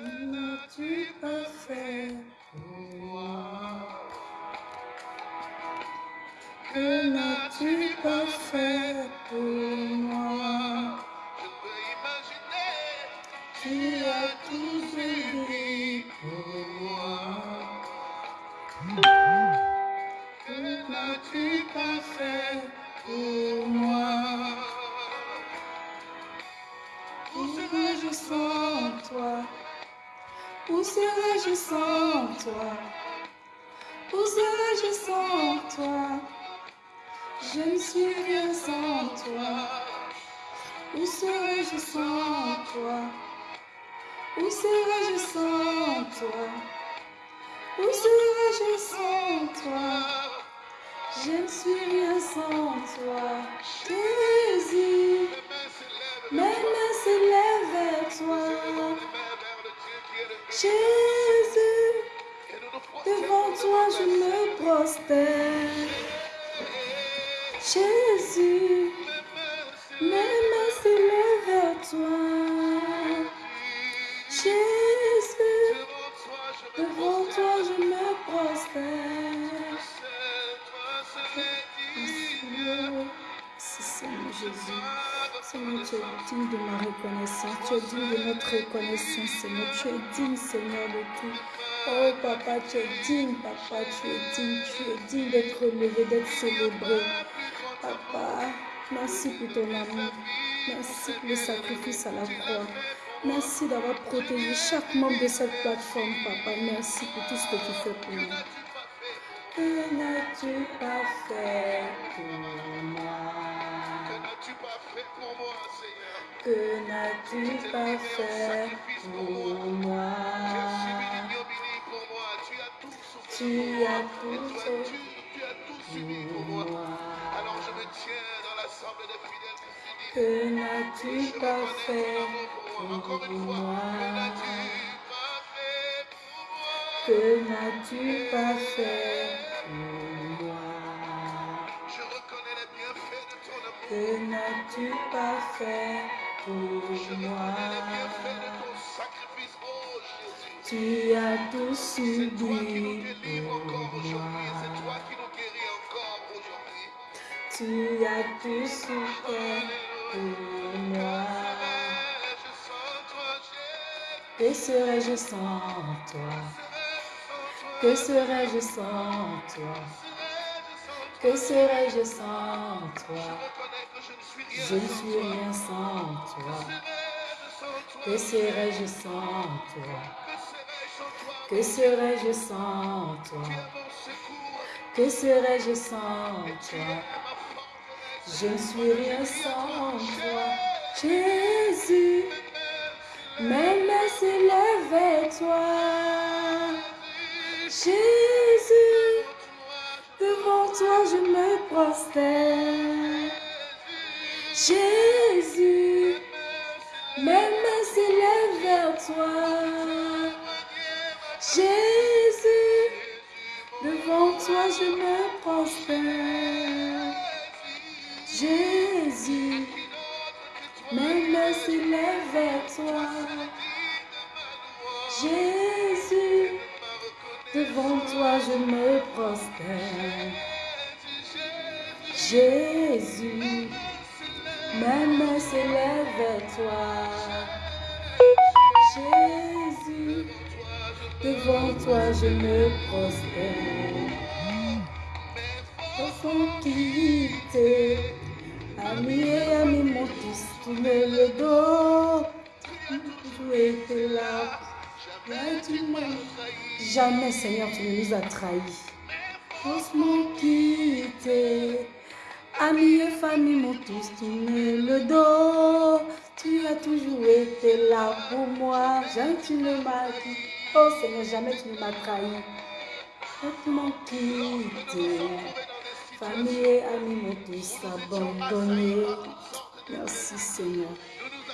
Que n'as-tu pas fait pour moi? Que n'as-tu pas fait pour moi? Tu as tout fait pour moi. Que n'as-tu pas fait serais-je sans toi? Où serais-je sans toi? Je ne suis rien sans toi. Où serais-je sans toi? Où serais-je sans toi? Où serais-je sans toi? Je ne suis rien sans toi. Jésus, mes mains s'élèvent vers toi. Jésus, devant toi je me prosterne. Jésus, mes mains s'élèvent vers toi. Jésus, devant toi je me prosterne. Merci Seigneur Jésus. Seigneur, tu es digne de ma reconnaissance. Tu es digne de notre reconnaissance, Seigneur. Tu es digne, Seigneur, de tout. Oh, Papa, tu es digne, Papa, tu es digne. Tu es digne d'être relevé, d'être célébré. Papa, merci pour ton amour. Merci pour le sacrifice à la croix. Merci d'avoir protégé chaque membre de cette plateforme, Papa. Merci pour tout ce que tu fais pour nous. Que n'as-tu pas fait pour moi? Que n'as-tu pas fait pour moi. Tu as tout fait pour moi. Alors je me tiens dans l'assemblée des fidèles Que n'as-tu pas fait pour moi? Que n'as-tu pas fait pour moi? Que n'as-tu pas fait pour moi? Tu as tout subi pour moi. C'est toi qui nous guéris encore aujourd'hui. Tu as tout souffert pour moi. Que serais-je sans toi? Que serais-je sans toi? Que serais-je sans toi? Je ne suis rien. sans toi. Que serais-je sans toi? Que serais-je sans toi? Que serais-je sans toi? Je ne suis rien sans toi. Jésus, s'élèvent vers toi. Jésus, devant toi je me prosterne. Jésus, mes mains s'élèvent vers toi. Jésus, devant toi je me prosterne. Jésus, mes mains s'élèvent vers toi. Jésus, devant toi je me prosterne. Jésus, mes mains s'élèvent vers toi. Jésus, devant toi je me prosterne. Enfant amis et amis m'ont tous tourné le dos. Tu étais là, Jamais, Seigneur, tu ne nous as trahis. Faussement quitté, amis et famille m'ont tous tourné le dos. Tu as toujours été là pour moi. Jamais tu ne m'as dit. Oh Seigneur, jamais tu ne m'as trahi. Faussement quitté, famille et amis m'ont tous abandonné. Merci Seigneur.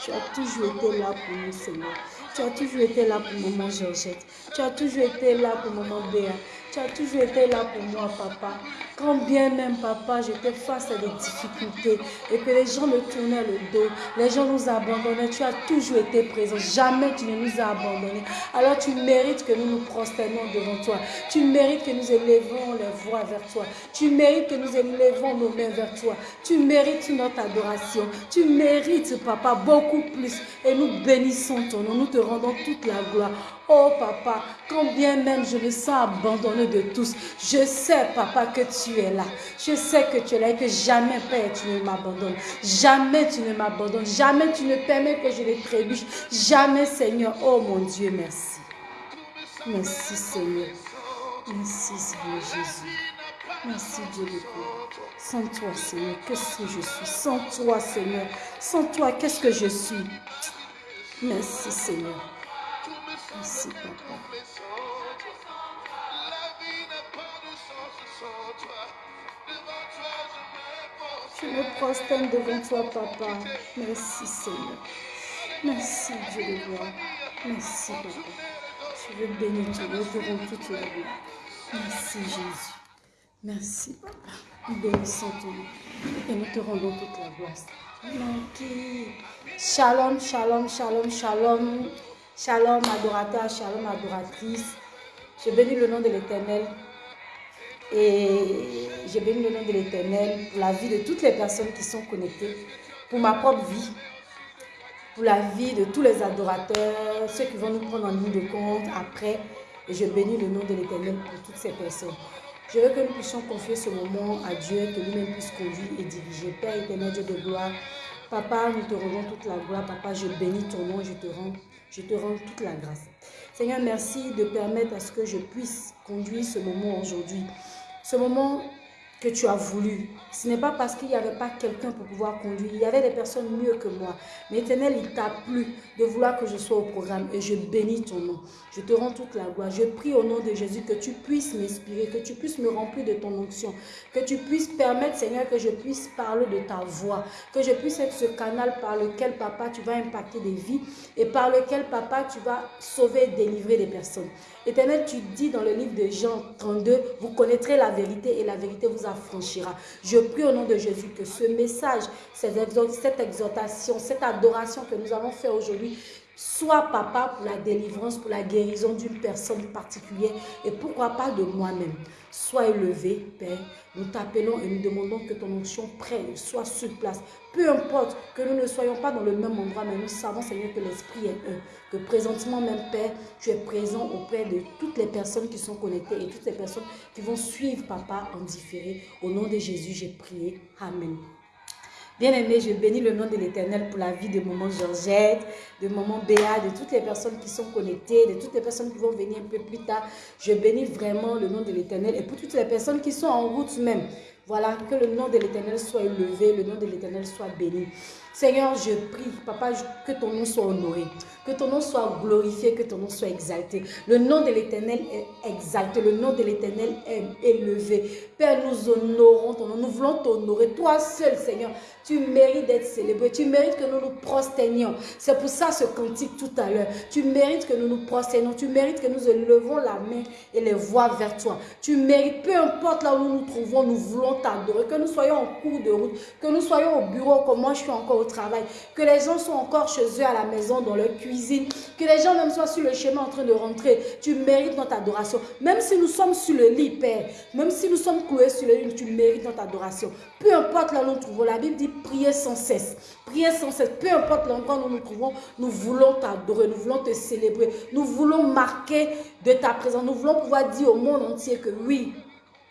Tu as toujours été là pour nous, Seigneur. Tu as toujours été là pour maman Georgette. Tu as toujours été là pour maman Béa. Tu as toujours été là pour moi, papa. Quand bien même, papa, j'étais face à des difficultés et que les gens me tournaient le dos, les gens nous abandonnaient, tu as toujours été présent. Jamais tu ne nous as abandonnés. Alors tu mérites que nous nous prosternons devant toi. Tu mérites que nous élevons les voix vers toi. Tu mérites que nous élevons nos mains vers toi. Tu mérites notre adoration. Tu mérites, papa, beaucoup plus. Et nous bénissons ton nom. Nous te rendons toute la gloire. Oh papa, quand bien même je me sens abandonné de tous, je sais papa que tu es là. Je sais que tu es là et que jamais Père tu ne m'abandonnes. Jamais tu ne m'abandonnes. Jamais tu ne permets que je les trébuche. Jamais Seigneur. Oh mon Dieu, merci. Merci Seigneur. Merci Seigneur Jésus. Merci Dieu de. Sans toi Seigneur, qu'est-ce que je suis? Sans toi Seigneur, sans toi, qu'est-ce que je suis? Merci Seigneur. Merci Papa. Je me prosterne devant toi, Papa. Merci, Seigneur. Merci, Dieu de gloire. Merci, Papa. Je veux bénir ton nom, te toute la vie. Merci, Jésus. Merci, Papa. Nous bénissons ton nom et nous te rendons toute la gloire. Shalom, shalom, shalom, shalom. Shalom, adorateur, shalom, adoratrice. Je bénis le nom de l'Éternel et je bénis le nom de l'Éternel pour la vie de toutes les personnes qui sont connectées, pour ma propre vie, pour la vie de tous les adorateurs, ceux qui vont nous prendre en ligne de compte après. Et je bénis le nom de l'Éternel pour toutes ces personnes. Je veux que nous puissions confier ce moment à Dieu, que lui-même puisse conduire et diriger. Père éternel, Dieu de gloire, Papa, nous te rendons toute la gloire. Papa, je bénis ton nom je te rends, je te rends toute la grâce. Seigneur, merci de permettre à ce que je puisse conduire ce moment aujourd'hui. Ce moment tu as voulu. Ce n'est pas parce qu'il n'y avait pas quelqu'un pour pouvoir conduire. Il y avait des personnes mieux que moi. Mais éternel, il t'a plu de vouloir que je sois au programme et je bénis ton nom. Je te rends toute la gloire. Je prie au nom de Jésus que tu puisses m'inspirer, que tu puisses me remplir de ton onction, que tu puisses permettre, Seigneur, que je puisse parler de ta voix, que je puisse être ce canal par lequel, Papa, tu vas impacter des vies et par lequel, Papa, tu vas sauver et délivrer des personnes. Éternel, tu dis dans le livre de Jean 32, vous connaîtrez la vérité et la vérité vous affranchira. Je prie au nom de Jésus que ce message, cette exhortation, cette adoration que nous allons faire aujourd'hui soit papa pour la délivrance, pour la guérison d'une personne particulière et pourquoi pas de moi-même. Sois élevé, Père. Nous t'appelons et nous demandons que ton onction prenne, soit sur place. Peu importe que nous ne soyons pas dans le même endroit, mais nous savons, Seigneur, que l'Esprit est un. Que présentement même, Père, tu es présent auprès de toutes les personnes qui sont connectées et toutes les personnes qui vont suivre, Papa, en différé. Au nom de Jésus, j'ai prié. Amen. Bien-aimé, je bénis le nom de l'Éternel pour la vie de Maman Georgette, de Maman Béa, de toutes les personnes qui sont connectées, de toutes les personnes qui vont venir un peu plus tard. Je bénis vraiment le nom de l'Éternel et pour toutes les personnes qui sont en route même. Voilà, que le nom de l'Éternel soit élevé, le nom de l'Éternel soit béni. Seigneur, je prie, Papa, que ton nom soit honoré, que ton nom soit glorifié, que ton nom soit exalté. Le nom de l'Éternel est exalté, le nom de l'Éternel est élevé. Père, nous honorons ton nom, nous voulons t'honorer. Toi seul, Seigneur, tu mérites d'être célébré, tu mérites que nous nous prosternions. C'est pour ça ce cantique tout à l'heure. Tu mérites que nous nous prosternions, tu mérites que nous élevons la main et les voix vers toi. Tu mérites, peu importe là où nous nous trouvons, nous voulons t'adorer. Que nous soyons en cours de route, que nous soyons au bureau comme moi je suis encore travail, que les gens sont encore chez eux à la maison, dans leur cuisine, que les gens même soient sur le chemin en train de rentrer. Tu mérites notre adoration. Même si nous sommes sur le lit, Père, même si nous sommes cloués sur le lit, tu mérites notre adoration. Peu importe là où nous trouvons, la Bible dit prier sans cesse. Prier sans cesse. Peu importe l'endroit où nous nous trouvons, nous voulons t'adorer, nous voulons te célébrer, nous voulons marquer de ta présence. Nous voulons pouvoir dire au monde entier que oui,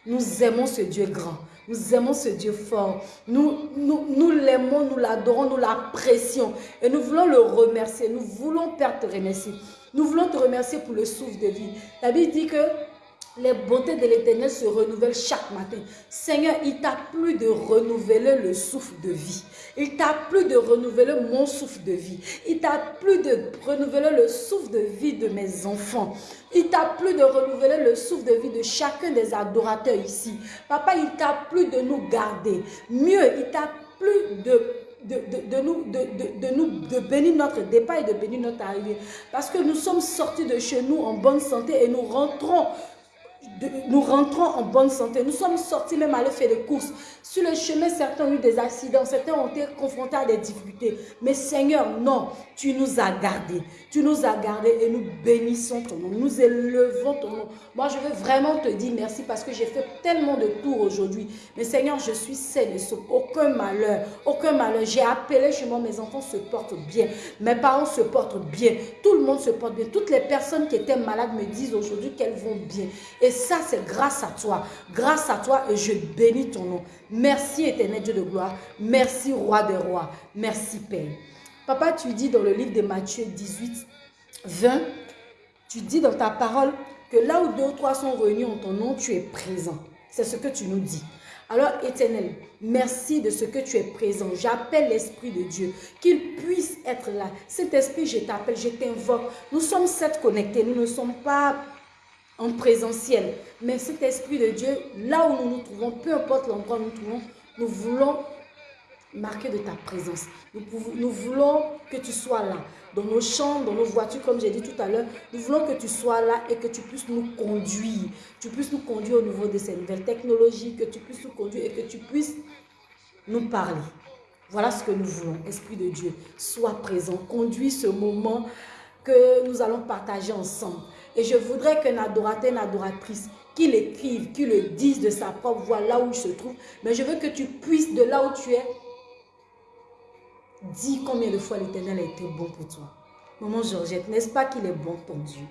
nous aimons ce Dieu grand. Nous aimons ce Dieu fort. Nous, nous, l'aimons, nous l'adorons, nous l'apprécions. Et nous voulons le remercier. Nous voulons, Père, te remercier. Nous voulons te remercier pour le souffle de vie. La Bible dit que les bontés de l'éternel se renouvellent chaque matin. Seigneur, il t'a plu de renouveler le souffle de vie. Il t'a plu de renouveler mon souffle de vie. Il t'a plu de renouveler le souffle de vie de mes enfants. Il t'a plu de renouveler le souffle de vie de chacun des adorateurs ici. Papa, il t'a plu de nous garder. Mieux, il t'a plu de nous, de, de, nous, de bénir notre départ et de bénir notre arrivée. Parce que nous sommes sortis de chez nous en bonne santé et nous rentrons nous rentrons en bonne santé. Nous sommes sortis même à aller faire des courses. Sur le chemin, certains ont eu des accidents, certains ont été confrontés à des difficultés. Mais Seigneur, non, tu nous as gardés. Tu nous as gardés et nous bénissons ton nom. Nous élevons ton nom. Moi, je veux vraiment te dire merci parce que j'ai fait tellement de tours aujourd'hui. Mais Seigneur, je suis saine et sauve. Aucun malheur, aucun malheur. J'ai appelé chez moi, mes enfants se portent bien. Mes parents se portent bien. Tout le monde se porte bien. Toutes les personnes qui étaient malades me disent aujourd'hui qu'elles vont bien. Et ça, c'est grâce à toi. Grâce à toi et je bénis ton nom. Merci éternel Dieu de gloire. Merci roi des rois. Merci Père. Papa, tu dis dans le livre de Matthieu 18, 20, tu dis dans ta parole que là où deux ou trois sont réunis en ton nom, tu es présent. C'est ce que tu nous dis. Alors, éternel, merci de ce que tu es présent. J'appelle l'Esprit de Dieu, qu'il puisse être là. Cet esprit, je t'appelle, je t'invoque. Nous sommes sept connectés, nous ne sommes pas en présentiel. Mais cet Esprit de Dieu, là où nous nous trouvons, peu importe l'endroit où nous nous trouvons, nous voulons marquer de ta présence. Nous, nous voulons que tu sois là, dans nos champs, dans nos voitures, comme j'ai dit tout à l'heure. Nous voulons que tu sois là et que tu puisses nous conduire. Tu puisses nous conduire au niveau de ces nouvelles technologies, que tu puisses nous conduire et que tu puisses nous parler. Voilà ce que nous voulons, Esprit de Dieu. Sois présent, conduis ce moment que nous allons partager ensemble. Et je voudrais qu'un adorateur, une adoratrice, qu'il écrive, qu'il le dise de sa propre voix là où il se trouve. Mais je veux que tu puisses, de là où tu es, dire combien de fois l'éternel a été bon pour toi. Maman Georgette, n'est-ce pas qu'il est bon ton Dieu?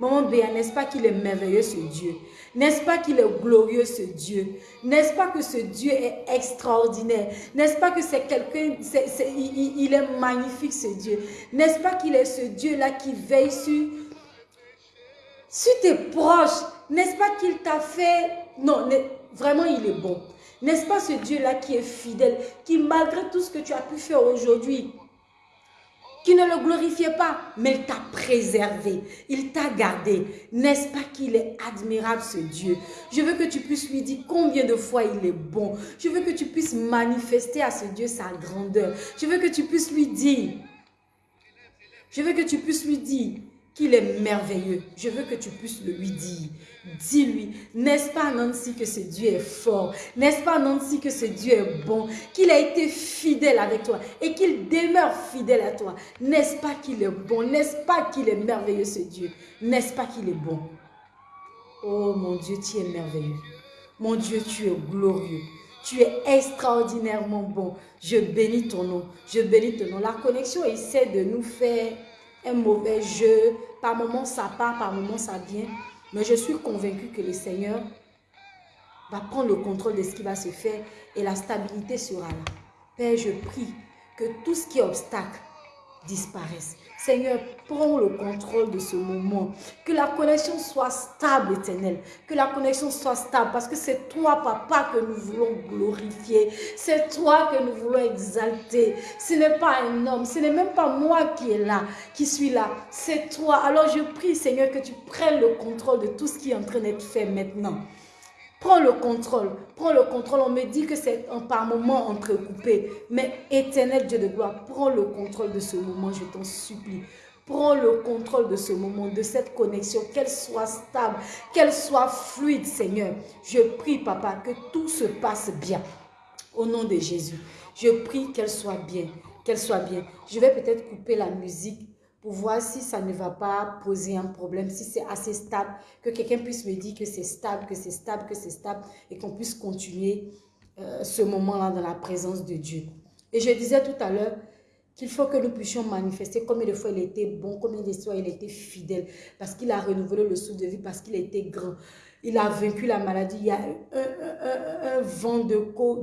Maman Béa, n'est-ce pas qu'il est merveilleux ce Dieu? N'est-ce pas qu'il est glorieux ce Dieu? N'est-ce pas que ce Dieu est extraordinaire? N'est-ce pas que c'est quelqu'un, il, il, est magnifique ce Dieu? N'est-ce pas qu'il est ce Dieu-là qui veille sur, sur tes proches N'est-ce pas qu'il t'a fait... Non, vraiment il est bon. N'est-ce pas ce Dieu-là qui est fidèle, qui malgré tout ce que tu as pu faire aujourd'hui, qui ne le glorifiait pas, mais il t'a préservé, il t'a gardé. N'est-ce pas qu'il est admirable ce Dieu? Je veux que tu puisses lui dire combien de fois il est bon. Je veux que tu puisses manifester à ce Dieu sa grandeur. Je veux que tu puisses lui dire, je veux que tu puisses lui dire qu'il est merveilleux. Je veux que tu puisses le lui dire. Dis-lui, n'est-ce pas Nancy que ce Dieu est fort? N'est-ce pas Nancy que ce Dieu est bon? Qu'il a été fidèle avec toi et qu'il demeure fidèle à toi. N'est-ce pas qu'il est bon? N'est-ce pas qu'il est merveilleux ce Dieu? N'est-ce pas qu'il est bon? Oh mon Dieu, tu es merveilleux. Mon Dieu, tu es glorieux. Tu es extraordinairement bon. Je bénis ton nom. Je bénis ton nom. La connexion essaie de nous faire un mauvais jeu. Par moments, ça part, par moments, ça vient. Mais je suis convaincue que le Seigneur va prendre le contrôle de ce qui va se faire et la stabilité sera là. Père, je prie que tout ce qui est obstacle disparaisse. Seigneur, prends le contrôle de ce moment. Que la connexion soit stable, éternel. Que la connexion soit stable parce que c'est toi, papa, que nous voulons glorifier. C'est toi que nous voulons exalter. Ce n'est pas un homme, ce n'est même pas moi qui est là, qui suis là. C'est toi. Alors je prie, Seigneur, que tu prennes le contrôle de tout ce qui est en train d'être fait maintenant. Prends le contrôle, prends le contrôle. On me dit que c'est par moment entrecoupé. Mais éternel Dieu de gloire, prends le contrôle de ce moment, je t'en supplie. Prends le contrôle de ce moment, de cette connexion, qu'elle soit stable, qu'elle soit fluide, Seigneur. Je prie, Papa, que tout se passe bien. Au nom de Jésus, je prie qu'elle soit bien, qu'elle soit bien. Je vais peut-être couper la musique pour voir si ça ne va pas poser un problème, si c'est assez stable, que quelqu'un puisse me dire que c'est stable, que c'est stable, que c'est stable, et qu'on puisse continuer euh, ce moment-là dans la présence de Dieu. Et je disais tout à l'heure qu'il faut que nous puissions manifester combien de fois il était bon, combien de fois il était fidèle, parce qu'il a renouvelé le souffle de vie, parce qu'il était grand. Il a vaincu la maladie. Il y a un, vent de,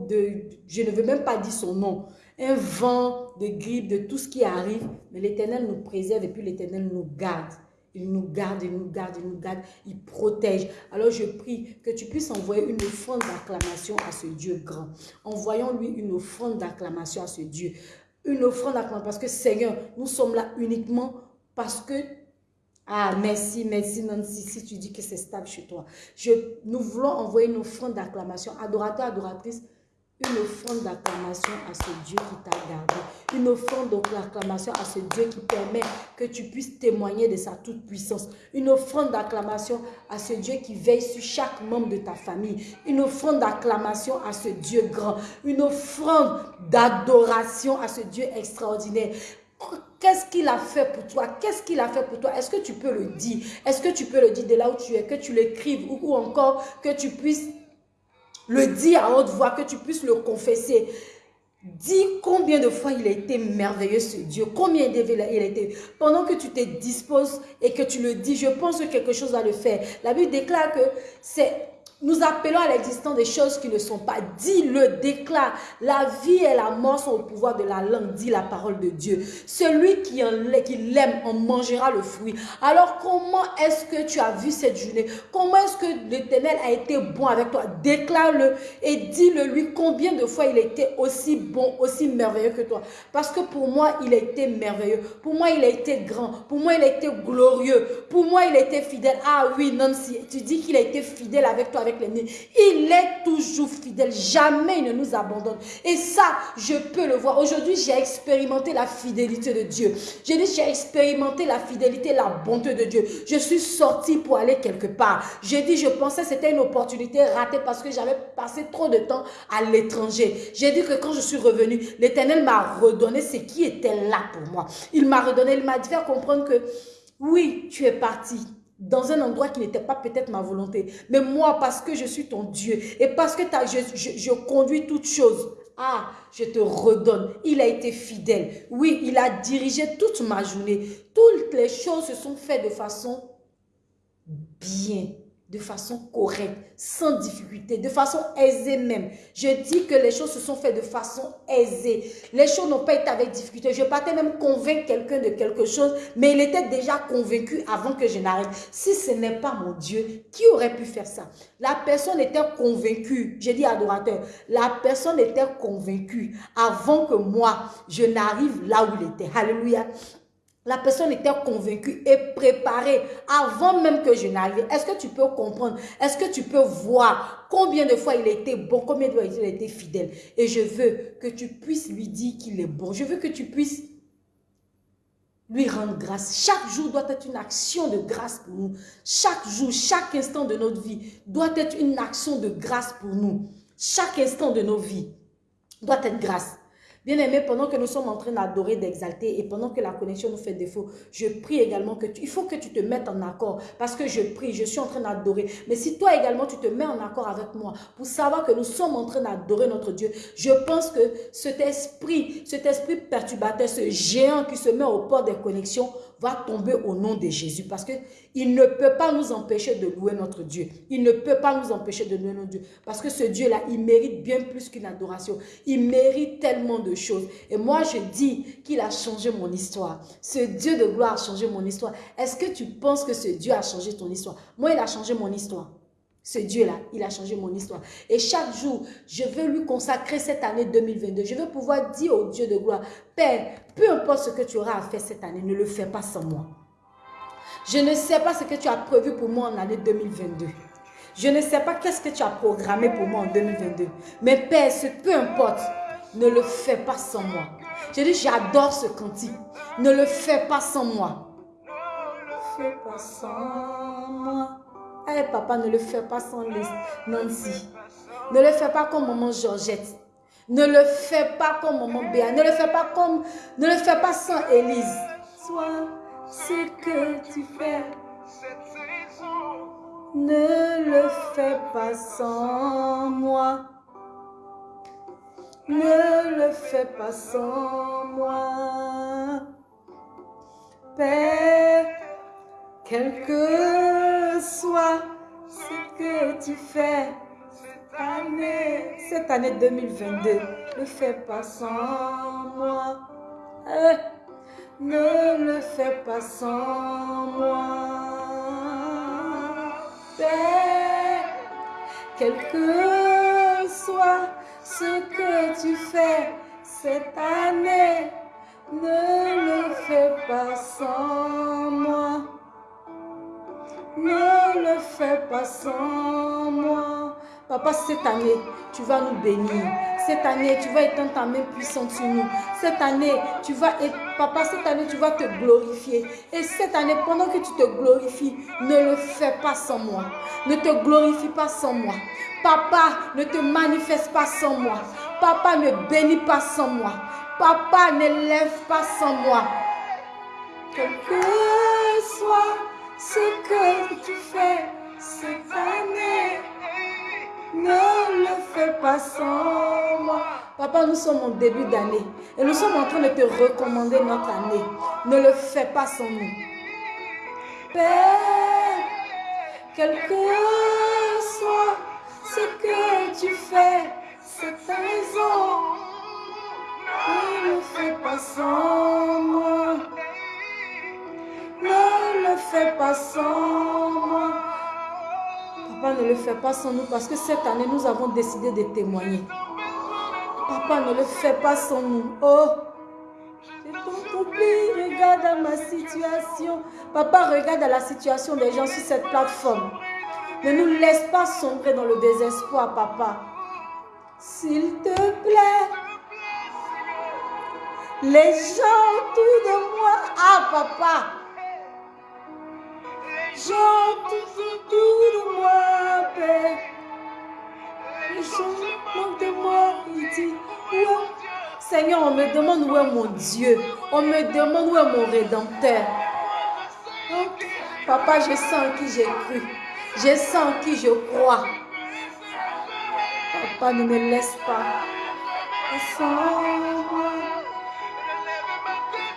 de... Je ne veux même pas dire son nom un vent de grippe, de tout ce qui arrive. Mais l'Éternel nous préserve et puis l'Éternel nous garde. Il nous garde, il nous garde, il nous garde, il protège. Alors je prie que tu puisses envoyer une offrande d'acclamation à ce Dieu grand. Envoyons-lui une offrande d'acclamation à ce Dieu. Une offrande d'acclamation parce que Seigneur, nous sommes là uniquement parce que... Ah, merci, merci Nancy, si tu dis que c'est stable chez toi. Je, nous voulons envoyer une offrande d'acclamation. Adorateur, adoratrice, une offrande d'acclamation à ce Dieu qui t'a gardé. Une offrande d'acclamation à ce Dieu qui permet que tu puisses témoigner de sa toute-puissance. Une offrande d'acclamation à ce Dieu qui veille sur chaque membre de ta famille. Une offrande d'acclamation à ce Dieu grand. Une offrande d'adoration à ce Dieu extraordinaire. Qu'est-ce qu'il a fait pour toi? Qu'est-ce qu'il a fait pour toi? Est-ce que tu peux le dire? Est-ce que tu peux le dire de là où tu es Que tu l'écrives ou, encore que tu puisses le dire à haute voix, que tu puisses le confesser. Dis combien de fois il a été merveilleux ce Dieu, combien il a été. Pendant que tu te disposes et que tu le dis, je pense que quelque chose va le faire. La Bible déclare que c'est nous appelons à l'existence des choses qui ne sont pas. Dis-le, déclare. La vie et la mort sont au pouvoir de la langue, dit la parole de Dieu. Celui qui l'aime en mangera le fruit. Alors comment est-ce que tu as vu cette journée? Comment est-ce que l'éternel a été bon avec toi? Déclare-le et dis-le lui combien de fois il a été aussi bon, aussi merveilleux que toi. Parce que pour moi, il a été merveilleux. Pour moi, il a été grand. Pour moi, il a été glorieux. Pour moi, il a été fidèle. Ah oui, Nancy, tu dis qu'il a été fidèle avec toi il est toujours fidèle. Jamais il ne nous abandonne. Et ça, je peux le voir. Aujourd'hui, j'ai expérimenté la fidélité de Dieu. J'ai dit, j'ai expérimenté la fidélité, la bonté de Dieu. Je suis sortie pour aller quelque part. J'ai dit, je pensais c'était une opportunité ratée parce que j'avais passé trop de temps à l'étranger. J'ai dit que quand je suis revenue, l'Éternel m'a redonné ce qui était là pour moi. Il m'a redonné, il m'a faire comprendre que oui, tu es parti dans un endroit qui n'était pas peut-être ma volonté. Mais moi, parce que je suis ton Dieu et parce que je, je, conduis toutes choses, ah, je te redonne. Il a été fidèle. Oui, il a dirigé toute ma journée. Toutes les choses se sont faites de façon bien de façon correcte, sans difficulté, de façon aisée même. Je dis que les choses se sont faites de façon aisée. Les choses n'ont pas été avec difficulté. Je partais même convaincre quelqu'un de quelque chose, mais il était déjà convaincu avant que je n'arrive. Si ce n'est pas mon Dieu, qui aurait pu faire ça? La personne était convaincue. J'ai dit adorateur, la personne était convaincue avant que moi, je n'arrive là où il était. Alléluia. La personne était convaincue et préparée avant même que je n'arrive. Est-ce que tu peux comprendre? Est-ce que tu peux voir combien de fois il a été bon, combien de fois il a été fidèle? Et je veux que tu puisses lui dire qu'il est bon. Je veux que tu puisses lui rendre grâce. Chaque jour doit être une action de grâce pour nous. Chaque jour, chaque instant de notre vie doit être une action de grâce pour nous. Chaque instant de nos vies doit être grâce. Bien-aimé, pendant que nous sommes en train d'adorer, d'exalter et pendant que la connexion nous fait défaut, je prie également que tu, faut que tu te mettes en accord parce que je prie, je suis en train d'adorer. Mais si toi également tu te mets en accord avec moi pour savoir que nous sommes en train d'adorer notre Dieu, je pense que cet esprit, cet esprit perturbateur, ce géant qui se met au port des connexions va tomber au nom de Jésus parce que il ne peut pas nous empêcher de louer notre Dieu. Il ne peut pas nous empêcher de louer notre Dieu parce que ce Dieu-là, il mérite bien plus qu'une adoration. Il mérite tellement de choses. Et moi, je dis qu'il a changé mon histoire. Ce Dieu de gloire a changé mon histoire. Est-ce que tu penses que ce Dieu a changé ton histoire? Moi, il a changé mon histoire. Ce Dieu-là, il a changé mon histoire. Et chaque jour, je veux lui consacrer cette année 2022. Je veux pouvoir dire au Dieu de gloire, Père, peu importe ce que tu auras à faire cette année, ne le fais pas sans moi. Je ne sais pas ce que tu as prévu pour moi en année 2022. Je ne sais pas qu'est-ce que tu as programmé pour moi en 2022. Mais Père, peu importe, ne le fais pas sans moi. Je dis, j'adore ce cantique. Ne le fais pas sans moi. Ne le fais pas sans moi. Eh papa, ne le fais pas sans Nancy. Ne le fais pas comme maman Georgette. Ne le fais pas comme maman Béa. Ne le fais pas comme, ne le fais pas sans Élise. Sois ce que tu fais. Ne le fais pas sans moi. Ne le fais pas sans moi. Père, quel que soit ce que tu fais cette année, cette année 2022, ne fais pas sans moi. Eh, ne le fais pas sans moi. Père, quel que soit ce que tu fais cette année, ne le fais pas sans moi. Ne le fais pas sans moi. Papa, cette année, tu vas nous bénir. Cette année, tu vas étendre ta main puissante sur nous. Cette année, tu vas être, papa, cette année, tu vas te glorifier. Et cette année, pendant que tu te glorifies, ne le fais pas sans moi. Ne te glorifie pas sans moi. Papa, ne te manifeste pas sans moi. Papa, ne bénis pas sans moi. Papa, ne lève pas sans moi. Quel que soit ce que tu fais cette année, ne le fais pas sans moi. Papa, nous sommes en début d'année et nous sommes en train de te recommander notre année. Ne le fais pas sans nous. Père, quel que soit ce que tu fais cette raison, ne le fais pas sans moi. Ne le fais pas sans moi. Papa, ne le fais pas sans nous parce que cette année, nous avons décidé de témoigner. Papa, ne le fais pas sans nous. Oh, t'en prie, regarde à ma situation. Papa, regarde à la situation des gens sur cette plateforme. Ne nous laisse pas sombrer dans le désespoir, papa. S'il te plaît. Les gens autour de moi. Ah, papa. Tout autour de moi, Père. De moi. Seigneur, on me demande où est mon Dieu. On me demande où est mon Rédempteur. Papa, je sens en qui j'ai cru. Je sens en qui je crois. Papa, ne me laisse pas.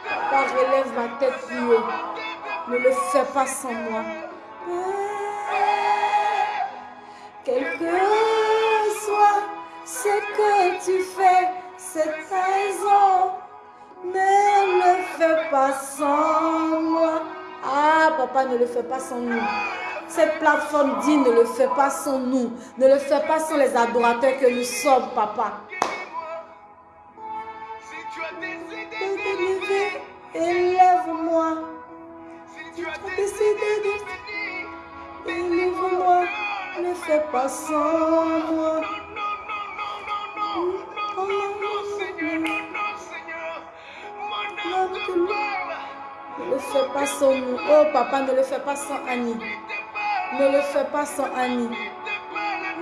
Papa, relève ma tête plus haut. Ne le fais pas sans moi. Quel que soit ce que tu fais, cette raison, ne le fais pas sans moi. Ah, papa, ne le fais pas sans nous. Cette plateforme dit ne le fais pas sans nous. Ne le fais pas sans les adorateurs que nous sommes, papa. Si tu as décidé Élevé, Élève-moi. Tu as décidé de Élève-moi. Ne fais pas sans moi. non, non, non, Seigneur, non, non, Seigneur, mon âme te parle, Ne le fais pas sans nous. Oh papa, ne le fais pas sans Annie. Ne le fais pas sans Annie.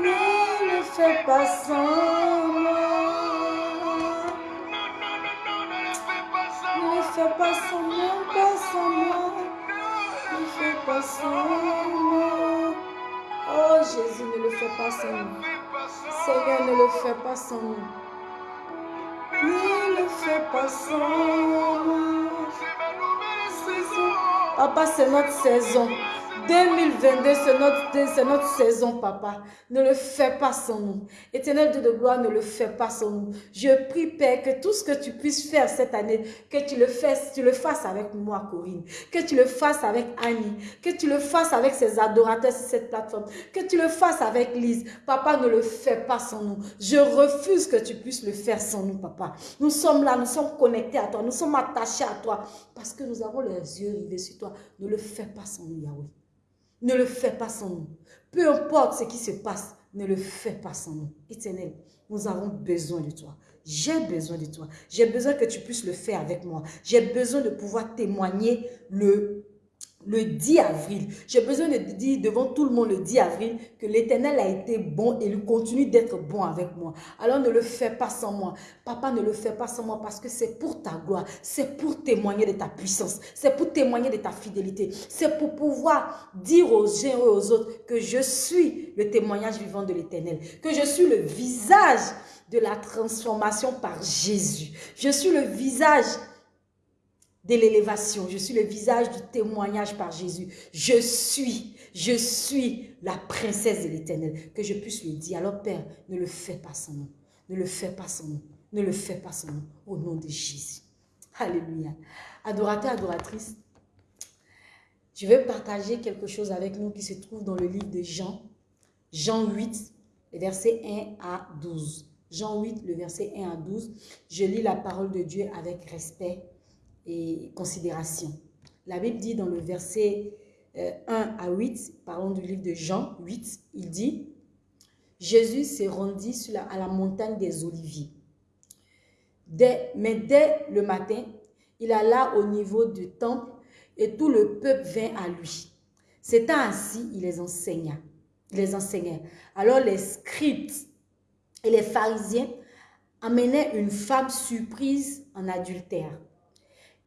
Ne le fais pas sans moi. Ne le fais pas sans moi, pas sans moi. Fais pas sans moi. Oh Jésus, ne le fais pas sans nous. Seigneur, ne le fais pas sans nous. Ne le fais pas sans moi. Papa, c'est notre saison. 2022, c'est notre, saison, papa. Ne le fais pas sans nous. Éternel Dieu de gloire, ne le fais pas sans nous. Je prie, Père, que tout ce que tu puisses faire cette année, que tu le fasses, tu le fasses avec moi, Corinne. Que tu le fasses avec Annie. Que tu le fasses avec ses adorateurs sur cette plateforme. Que tu le fasses avec Lise. Papa, ne le fais pas sans nous. Je refuse que tu puisses le faire sans nous, papa. Nous sommes là, nous sommes connectés à toi, nous sommes attachés à toi parce que nous avons les yeux rivés sur toi. Ne le fais pas sans nous, Yahweh. Ne le fais pas sans nous. Peu importe ce qui se passe, ne le fais pas sans nous. Éternel, nous avons besoin de toi. J'ai besoin de toi. J'ai besoin que tu puisses le faire avec moi. J'ai besoin de pouvoir témoigner le, le 10 avril. J'ai besoin de dire devant tout le monde le 10 avril que l'Éternel a été bon et il continue d'être bon avec moi. Alors ne le fais pas sans moi. Papa, ne le fais pas sans moi parce que c'est pour ta gloire. C'est pour témoigner de ta puissance. C'est pour témoigner de ta fidélité. C'est pour pouvoir dire aux uns et aux autres que je suis le témoignage vivant de l'Éternel. Que je suis le visage de la transformation par Jésus. Je suis le visage de l'élévation. Je suis le visage du témoignage par Jésus. Je suis, je suis la princesse de l'éternel. Que je puisse lui dire, alors Père, ne le fais pas sans nous. Ne le fais pas sans nous. Ne le fais pas sans nous. Au nom de Jésus. Alléluia. Adorateur, adoratrice, je vais partager quelque chose avec nous qui se trouve dans le livre de Jean. Jean 8, les versets 1 à 12. Jean 8, le verset 1 à 12. Je lis la parole de Dieu avec respect et. La Bible dit dans le verset euh, 1 à 8, parlons du livre de Jean 8, il dit, Jésus s'est rendu à la montagne des Oliviers. Dès, mais dès le matin, il alla au niveau du temple et tout le peuple vint à lui. C'était ainsi, il les enseigna. Il les enseignait. Alors les scribes et les pharisiens amenaient une femme surprise en adultère.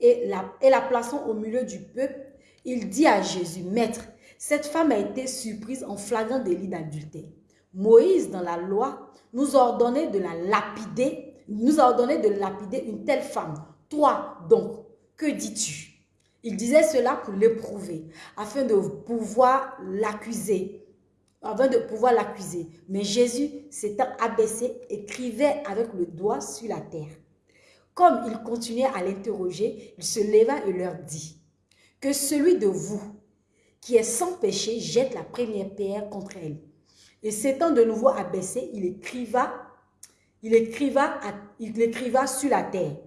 Et la, plaçant au milieu du peuple, il dit à Jésus, Maître, cette femme a été surprise en flagrant délit d'adultère. Moïse, dans la loi, nous ordonnait de la lapider, nous a ordonné de lapider une telle femme. Toi, donc, que dis-tu? Il disait cela pour l'éprouver, afin de pouvoir l'accuser, afin de pouvoir l'accuser. Mais Jésus, s'étant abaissé, écrivait avec le doigt sur la terre. Comme il continuait à l'interroger, il se leva et leur dit, que celui de vous qui est sans péché jette la première pierre contre elle. Et s'étant de nouveau abaissé, il écriva, sur la terre.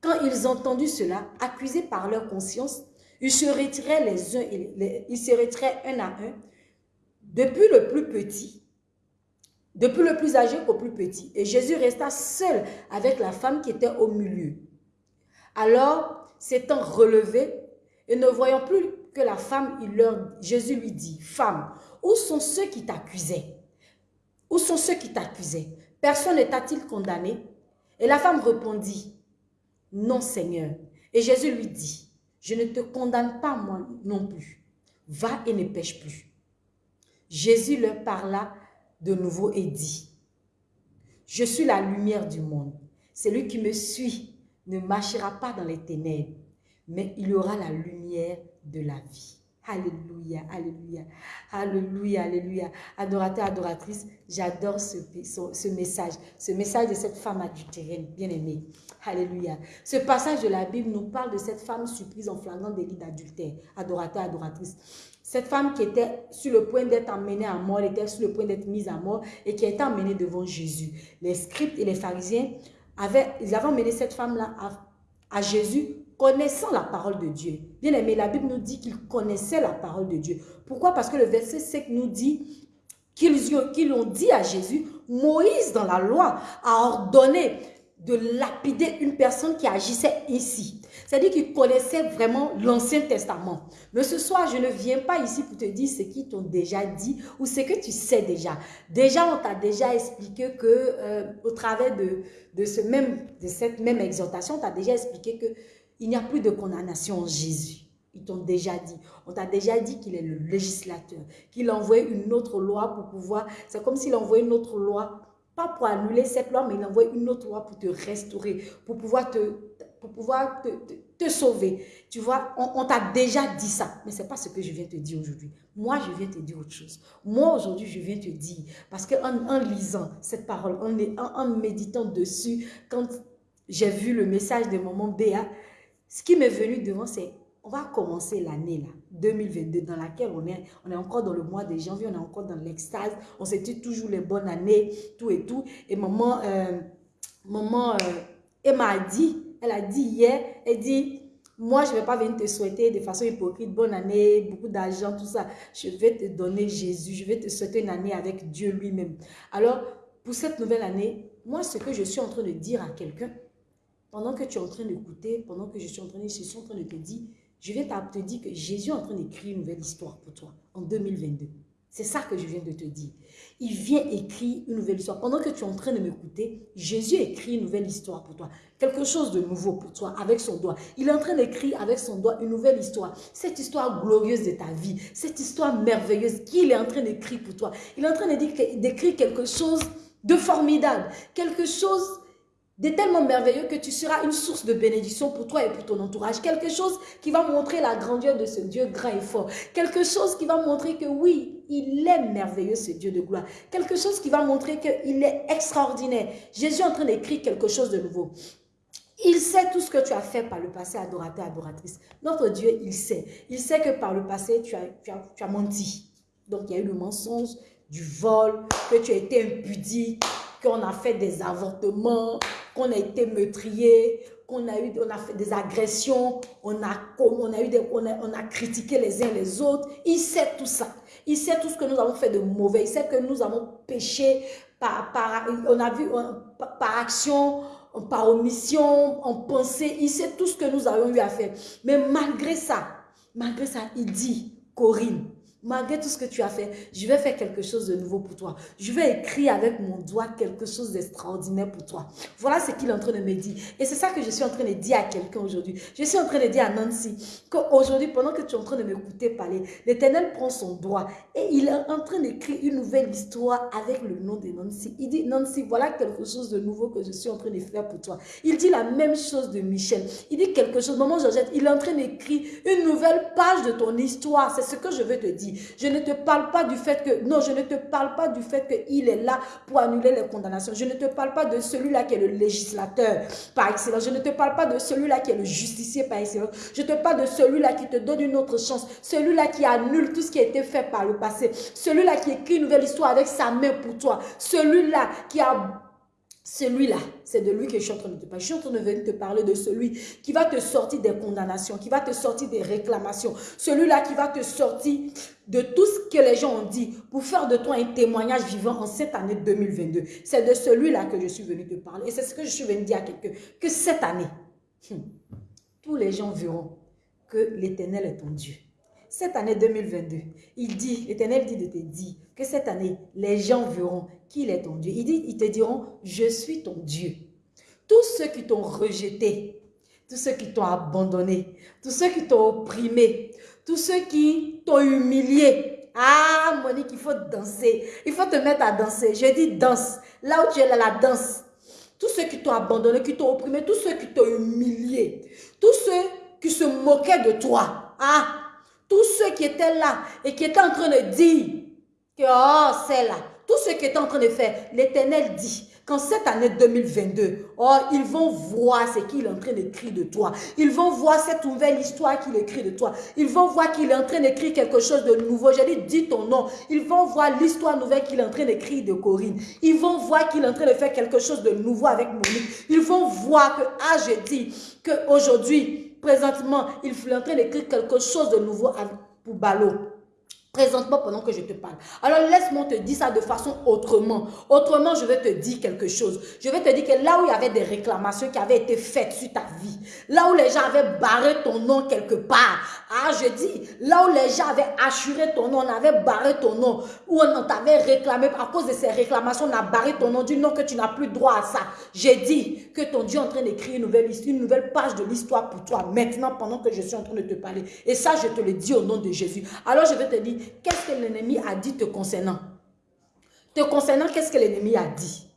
Quand ils entendu cela, accusés par leur conscience, ils se retiraient les uns, ils se retiraient un à un, depuis le plus petit, depuis le plus âgé au plus petit. Et Jésus resta seul avec la femme qui était au milieu. Alors, s'étant relevé et ne voyant plus que la femme, il leur, Jésus lui dit, femme, où sont ceux qui t'accusaient? Où sont ceux qui t'accusaient? Personne ne t'a-t-il condamné Et la femme répondit, non Seigneur. Et Jésus lui dit, je ne te condamne pas moi non plus. Va et ne pêche plus. Jésus leur parla de nouveau et dit, je suis la lumière du monde. Celui qui me suit ne marchera pas dans les ténèbres, mais il aura la lumière de la vie. Alléluia, alléluia, alléluia, alléluia. Adorateur, adoratrice, j'adore ce, ce, message, ce message de cette femme adultérienne, bien-aimée. Alléluia. Ce passage de la Bible nous parle de cette femme surprise en flagrant délit d'adultère. Adorateur, adoratrice. Cette femme qui était sur le point d'être emmenée à mort, était sur le point d'être mise à mort et qui été emmenée devant Jésus. Les scribes et les pharisiens avaient, ils avaient emmené cette femme-là à, à Jésus connaissant la parole de Dieu. Bien aimé, la Bible nous dit qu'ils connaissaient la parole de Dieu. Pourquoi? Parce que le verset 5 nous dit qu'ils ont dit à Jésus, Moïse dans la loi a ordonné de lapider une personne qui agissait ici. C'est-à-dire qu'ils connaissaient vraiment l'Ancien Testament. Mais ce soir, je ne viens pas ici pour te dire ce qu'ils t'ont déjà dit ou ce que tu sais déjà. Déjà, on t'a déjà expliqué que euh, au travers de, de, cette même exhortation, on t'a déjà expliqué que il n'y a plus de condamnation en Jésus. Ils t'ont déjà dit. On t'a déjà dit qu'il est le législateur, qu'il envoie une autre loi pour pouvoir... C'est comme s'il envoyait une autre loi, pas pour annuler cette loi, mais il envoie une autre loi pour te restaurer, pour pouvoir te, pour pouvoir te, te, sauver. Tu vois, on, t'a déjà dit ça, mais ce n'est pas ce que je viens te dire aujourd'hui. Moi, je viens te dire autre chose. Moi, aujourd'hui, je viens te dire, parce qu'en en lisant cette parole, en, en, méditant dessus, quand j'ai vu le message de maman Béa, ce qui m'est venu devant, c'est on va commencer l'année là, 2022, dans laquelle on est, on est encore dans le mois de janvier, on est encore dans l'extase, on se dit toujours les bonnes années, tout et tout. Et maman, euh, maman, euh, elle m'a dit, elle a dit hier, elle dit, moi je ne vais pas venir te souhaiter de façon hypocrite, bonne année, beaucoup d'argent, tout ça. Je vais te donner Jésus, je vais te souhaiter une année avec Dieu lui-même. Alors, pour cette nouvelle année, moi ce que je suis en train de dire à quelqu'un, pendant que tu es en train d'écouter, pendant que je suis en train de, je suis en train de te dire, je viens te dire que Jésus est en train d'écrire une nouvelle histoire pour toi en 2022. C'est ça que je viens de te dire. Il vient écrire une nouvelle histoire. Pendant que tu es en train de m'écouter, Jésus écrit une nouvelle histoire pour toi. Quelque chose de nouveau pour toi avec son doigt. Il est en train d'écrire avec son doigt une nouvelle histoire. Cette histoire glorieuse de ta vie. Cette histoire merveilleuse qu'il est en train d'écrire pour toi. Il est en train d'écrire quelque chose de formidable. Quelque chose de tellement merveilleux que tu seras une source de bénédiction pour toi et pour ton entourage. Quelque chose qui va montrer la grandeur de ce Dieu grand et fort. Quelque chose qui va montrer que oui, il est merveilleux ce Dieu de gloire. Quelque chose qui va montrer qu'il est extraordinaire. Jésus est en train d'écrire quelque chose de nouveau. Il sait tout ce que tu as fait par le passé, adorateur, adoratrice. Notre Dieu, il sait. Il sait que par le passé, tu as, tu as, tu as menti. Donc, il y a eu le mensonge, du vol, que tu as été impudique, qu'on a fait des avortements, qu'on a été meurtrier, qu'on a eu, on a fait des agressions, on a, on a eu des, on a, critiqué les uns les autres. Il sait tout ça. Il sait tout ce que nous avons fait de mauvais. Il sait que nous avons péché par, par action, par omission, en pensée. Il sait tout ce que nous avons eu à faire. Mais malgré ça, malgré ça, il dit, Corinne, Malgré tout ce que tu as fait, je vais faire quelque chose de nouveau pour toi. Je vais écrire avec mon doigt quelque chose d'extraordinaire pour toi. Voilà ce qu'il est en train de me dire. Et c'est ça que je suis en train de dire à quelqu'un aujourd'hui. Je suis en train de dire à Nancy qu'aujourd'hui, pendant que tu es en train de m'écouter parler, l'Éternel prend son doigt et il est en train d'écrire une nouvelle histoire avec le nom de Nancy. Il dit, Nancy, voilà quelque chose de nouveau que je suis en train de faire pour toi. Il dit la même chose de Michel. Il dit quelque chose. Maman Georgette, il est en train d'écrire une nouvelle page de ton histoire. C'est ce que je veux te dire. Je ne te parle pas du fait que, non, je ne te parle pas du fait qu'il est là pour annuler les condamnations. Je ne te parle pas de celui-là qui est le législateur par excellence. Je ne te parle pas de celui-là qui est le justicier par excellence. Je te parle de celui-là qui te donne une autre chance. Celui-là qui annule tout ce qui a été fait par le passé. Celui-là qui écrit une nouvelle histoire avec sa main pour toi. Celui-là qui a celui-là, c'est de lui que je suis en train de te parler. Je suis en train de venir te parler de celui qui va te sortir des condamnations, qui va te sortir des réclamations. Celui-là qui va te sortir de tout ce que les gens ont dit pour faire de toi un témoignage vivant en cette année 2022. C'est de celui-là que je suis venu te parler. Et c'est ce que je suis venu dire à quelqu'un. Que cette année, hmm, tous les gens verront que l'éternel est ton Dieu cette année 2022, il dit, l'Éternel dit de te dire que cette année, les gens verront qu'il est ton Dieu. Ils te diront, je suis ton Dieu. Tous ceux qui t'ont rejeté, tous ceux qui t'ont abandonné, tous ceux qui t'ont opprimé, tous ceux qui t'ont humilié. Ah, Monique, il faut danser. Il faut te mettre à danser. Je dis danse. Là où tu es la danse. Tous ceux qui t'ont abandonné, qui t'ont opprimé, tous ceux qui t'ont humilié, tous ceux qui se moquaient de toi. Ah, tous ceux qui étaient là et qui étaient en train de dire que oh, c'est là, tous ceux qui étaient en train de faire, l'Éternel dit qu'en cette année 2022, oh, ils vont voir ce qu'il est en train d'écrire de toi. Ils vont voir cette nouvelle histoire qu'il écrit de toi. Ils vont voir qu'il est en train d'écrire quelque chose de nouveau. J'ai dit, dis ton nom. Ils vont voir l'histoire nouvelle qu'il est en train d'écrire de Corinne. Ils vont voir qu'il est en train de faire quelque chose de nouveau avec Monique. Ils vont voir que, ah, je dis, qu'aujourd'hui, présentement, il est en train d'écrire quelque chose de nouveau pour Ballot présentement pendant que je te parle. Alors laisse-moi te dire ça de façon autrement. Autrement, je vais te dire quelque chose. Je vais te dire que là où il y avait des réclamations qui avaient été faites sur ta vie, là où les gens avaient barré ton nom quelque part, ah je dis, là où les gens avaient assuré ton nom, on avait barré ton nom, où on t'avait réclamé, à cause de ces réclamations, on a barré ton nom du nom que tu n'as plus droit à ça. J'ai dit que ton Dieu est en train d'écrire une nouvelle, une nouvelle page de l'histoire pour toi, maintenant pendant que je suis en train de te parler. Et ça, je te le dis au nom de Jésus. Alors je vais te dire, qu'est-ce que l'ennemi a dit te concernant? Te concernant, qu'est-ce que l'ennemi a dit?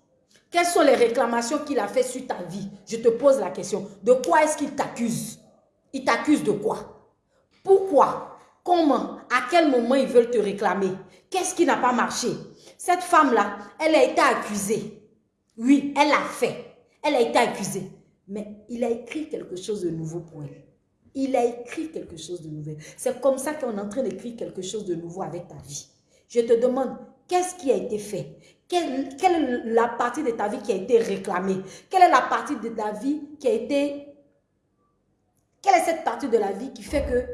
Quelles sont les réclamations qu'il a fait sur ta vie? Je te pose la question. De quoi est-ce qu'il t'accuse? Il t'accuse de quoi? Pourquoi? Comment? À quel moment ils veulent te réclamer? Qu'est-ce qui n'a pas marché? Cette femme-là, elle a été accusée. Oui, elle a fait. Elle a été accusée. Mais il a écrit quelque chose de nouveau pour elle. Il a écrit quelque chose de nouveau. C'est comme ça qu'on est en train d'écrire quelque chose de nouveau avec ta vie. Je te demande, qu'est-ce qui a été fait? Quelle, est la partie de ta vie qui a été réclamée? Quelle est la partie de ta vie qui a été... Quelle est cette partie de la vie qui fait que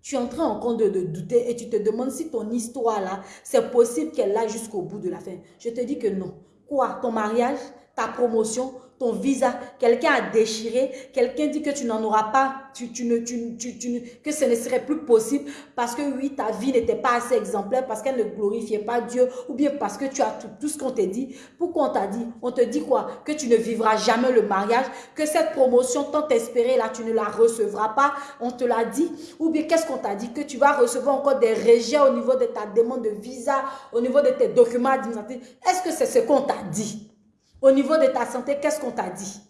tu es en train encore de, de douter et tu te demandes si ton histoire là, c'est possible qu'elle aille jusqu'au bout de la fin? Je te dis que non. Quoi? Ton mariage? Ta promotion? Ton visa, quelqu'un a déchiré, quelqu'un dit que tu n'en auras pas, tu, tu ne, tu, tu, que ce ne serait plus possible. Parce que oui, ta vie n'était pas assez exemplaire, parce qu'elle ne glorifiait pas Dieu, ou bien parce que tu as tout, ce qu'on t'a dit. Pourquoi on t'a dit? On te dit quoi? Que tu ne vivras jamais le mariage, que cette promotion tant espérée là, tu ne la recevras pas, on te l'a dit. Ou bien qu'est-ce qu'on t'a dit? Que tu vas recevoir encore des rejets au niveau de ta demande de visa, au niveau de tes documents administratifs. Est-ce que c'est ce qu'on t'a dit? Au niveau de ta santé, qu'est-ce qu'on t'a dit?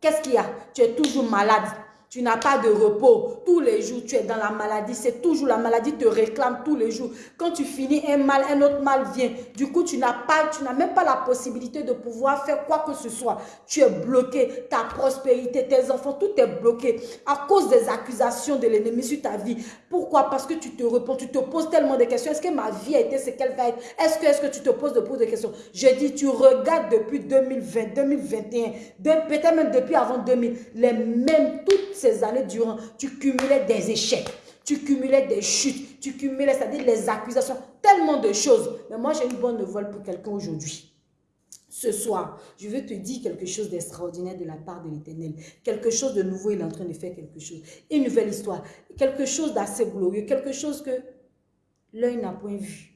Qu'est-ce qu'il y a? Tu es toujours malade. Tu n'as pas de repos. Tous les jours, tu es dans la maladie. C'est toujours la maladie te réclame tous les jours. Quand tu finis un mal, un autre mal vient. Du coup, tu n'as pas, tu n'as même pas la possibilité de pouvoir faire quoi que ce soit. Tu es bloqué. Ta prospérité, tes enfants, tout est bloqué à cause des accusations de l'ennemi sur ta vie. Pourquoi? Parce que tu te réponds, tu te poses tellement de questions. Est-ce que ma vie a été ce qu'elle va être? Est-ce que, est que tu te poses de des questions? Je dis, tu regardes depuis 2020, 2021, peut-être même depuis avant 2000, les mêmes, toutes ces années durant, tu cumulais des échecs, tu cumulais des chutes, tu cumulais, c'est-à-dire les accusations, tellement de choses. Mais moi, j'ai une bonne nouvelle pour quelqu'un aujourd'hui. Ce soir, je veux te dire quelque chose d'extraordinaire de la part de l'Éternel. Quelque chose de nouveau, il est en train de faire quelque chose. Une nouvelle histoire. Quelque chose d'assez glorieux. Quelque chose que l'œil n'a point vu.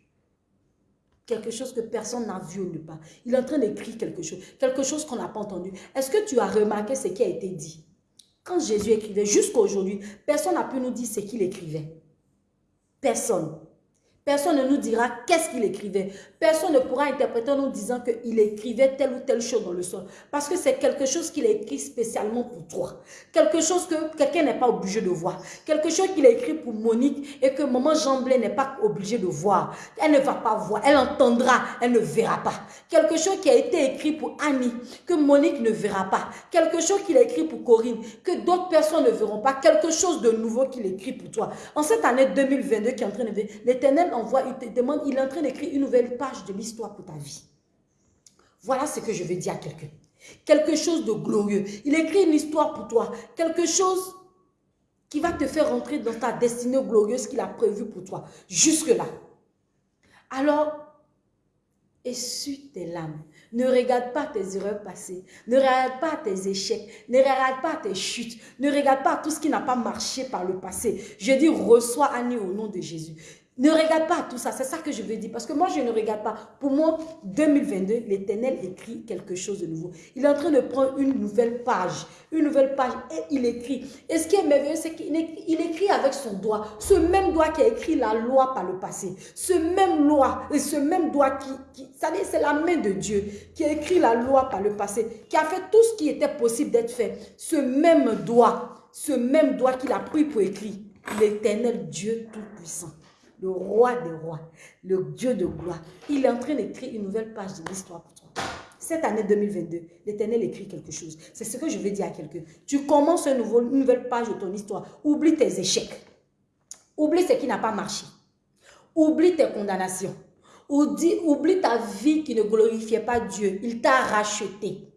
Quelque chose que personne n'a vu ne pas. Il est en train d'écrire quelque chose. Quelque chose qu'on n'a pas entendu. Est-ce que tu as remarqué ce qui a été dit? Quand Jésus écrivait, jusqu'à aujourd'hui, personne n'a pu nous dire ce qu'il écrivait. Personne. Personne ne nous dira qu'est-ce qu'il écrivait. Personne ne pourra interpréter en nous disant qu'il écrivait telle ou telle chose dans le sol. Parce que c'est quelque chose qu'il a écrit spécialement pour toi. Quelque chose que quelqu'un n'est pas obligé de voir. Quelque chose qu'il a écrit pour Monique et que maman Jamblé n'est pas obligée de voir. Elle ne va pas voir. Elle entendra. Elle ne verra pas. Quelque chose qui a été écrit pour Annie que Monique ne verra pas. Quelque chose qu'il a écrit pour Corinne que d'autres personnes ne verront pas. Quelque chose de nouveau qu'il écrit pour toi. En cette année 2022 qui est en train de venir, l'éternel il te demande, il est en train d'écrire une nouvelle page de l'histoire pour ta vie. Voilà ce que je veux dire à quelqu'un. Quelque chose de glorieux. Il écrit une histoire pour toi. Quelque chose qui va te faire rentrer dans ta destinée glorieuse qu'il a prévue pour toi. Jusque-là. Alors, essuie tes larmes. Ne regarde pas tes erreurs passées. Ne regarde pas tes échecs. Ne regarde pas tes chutes. Ne regarde pas tout ce qui n'a pas marché par le passé. Je dis, reçois Annie au nom de Jésus. Ne regarde pas tout ça, c'est ça que je veux dire. Parce que moi, je ne regarde pas. Pour moi, 2022, l'Éternel écrit quelque chose de nouveau. Il est en train de prendre une nouvelle page. Une nouvelle page et il écrit. Et ce qui est merveilleux, c'est qu'il écrit avec son doigt. Ce même doigt qui a écrit la loi par le passé. Ce même loi, ce même doigt qui... qui c'est la main de Dieu qui a écrit la loi par le passé. Qui a fait tout ce qui était possible d'être fait. Ce même doigt, ce même doigt qu'il a pris pour écrire. L'éternel Dieu Tout-Puissant le roi des rois, le Dieu de gloire. Il est en train d'écrire une nouvelle page de l'histoire pour toi. Cette année 2022, l'Éternel écrit quelque chose. C'est ce que je veux dire à quelqu'un. Tu commences une nouvelle page de ton histoire. Oublie tes échecs. Oublie ce qui n'a pas marché. Oublie tes condamnations. Oublie, oublie ta vie qui ne glorifiait pas Dieu. Il t'a racheté.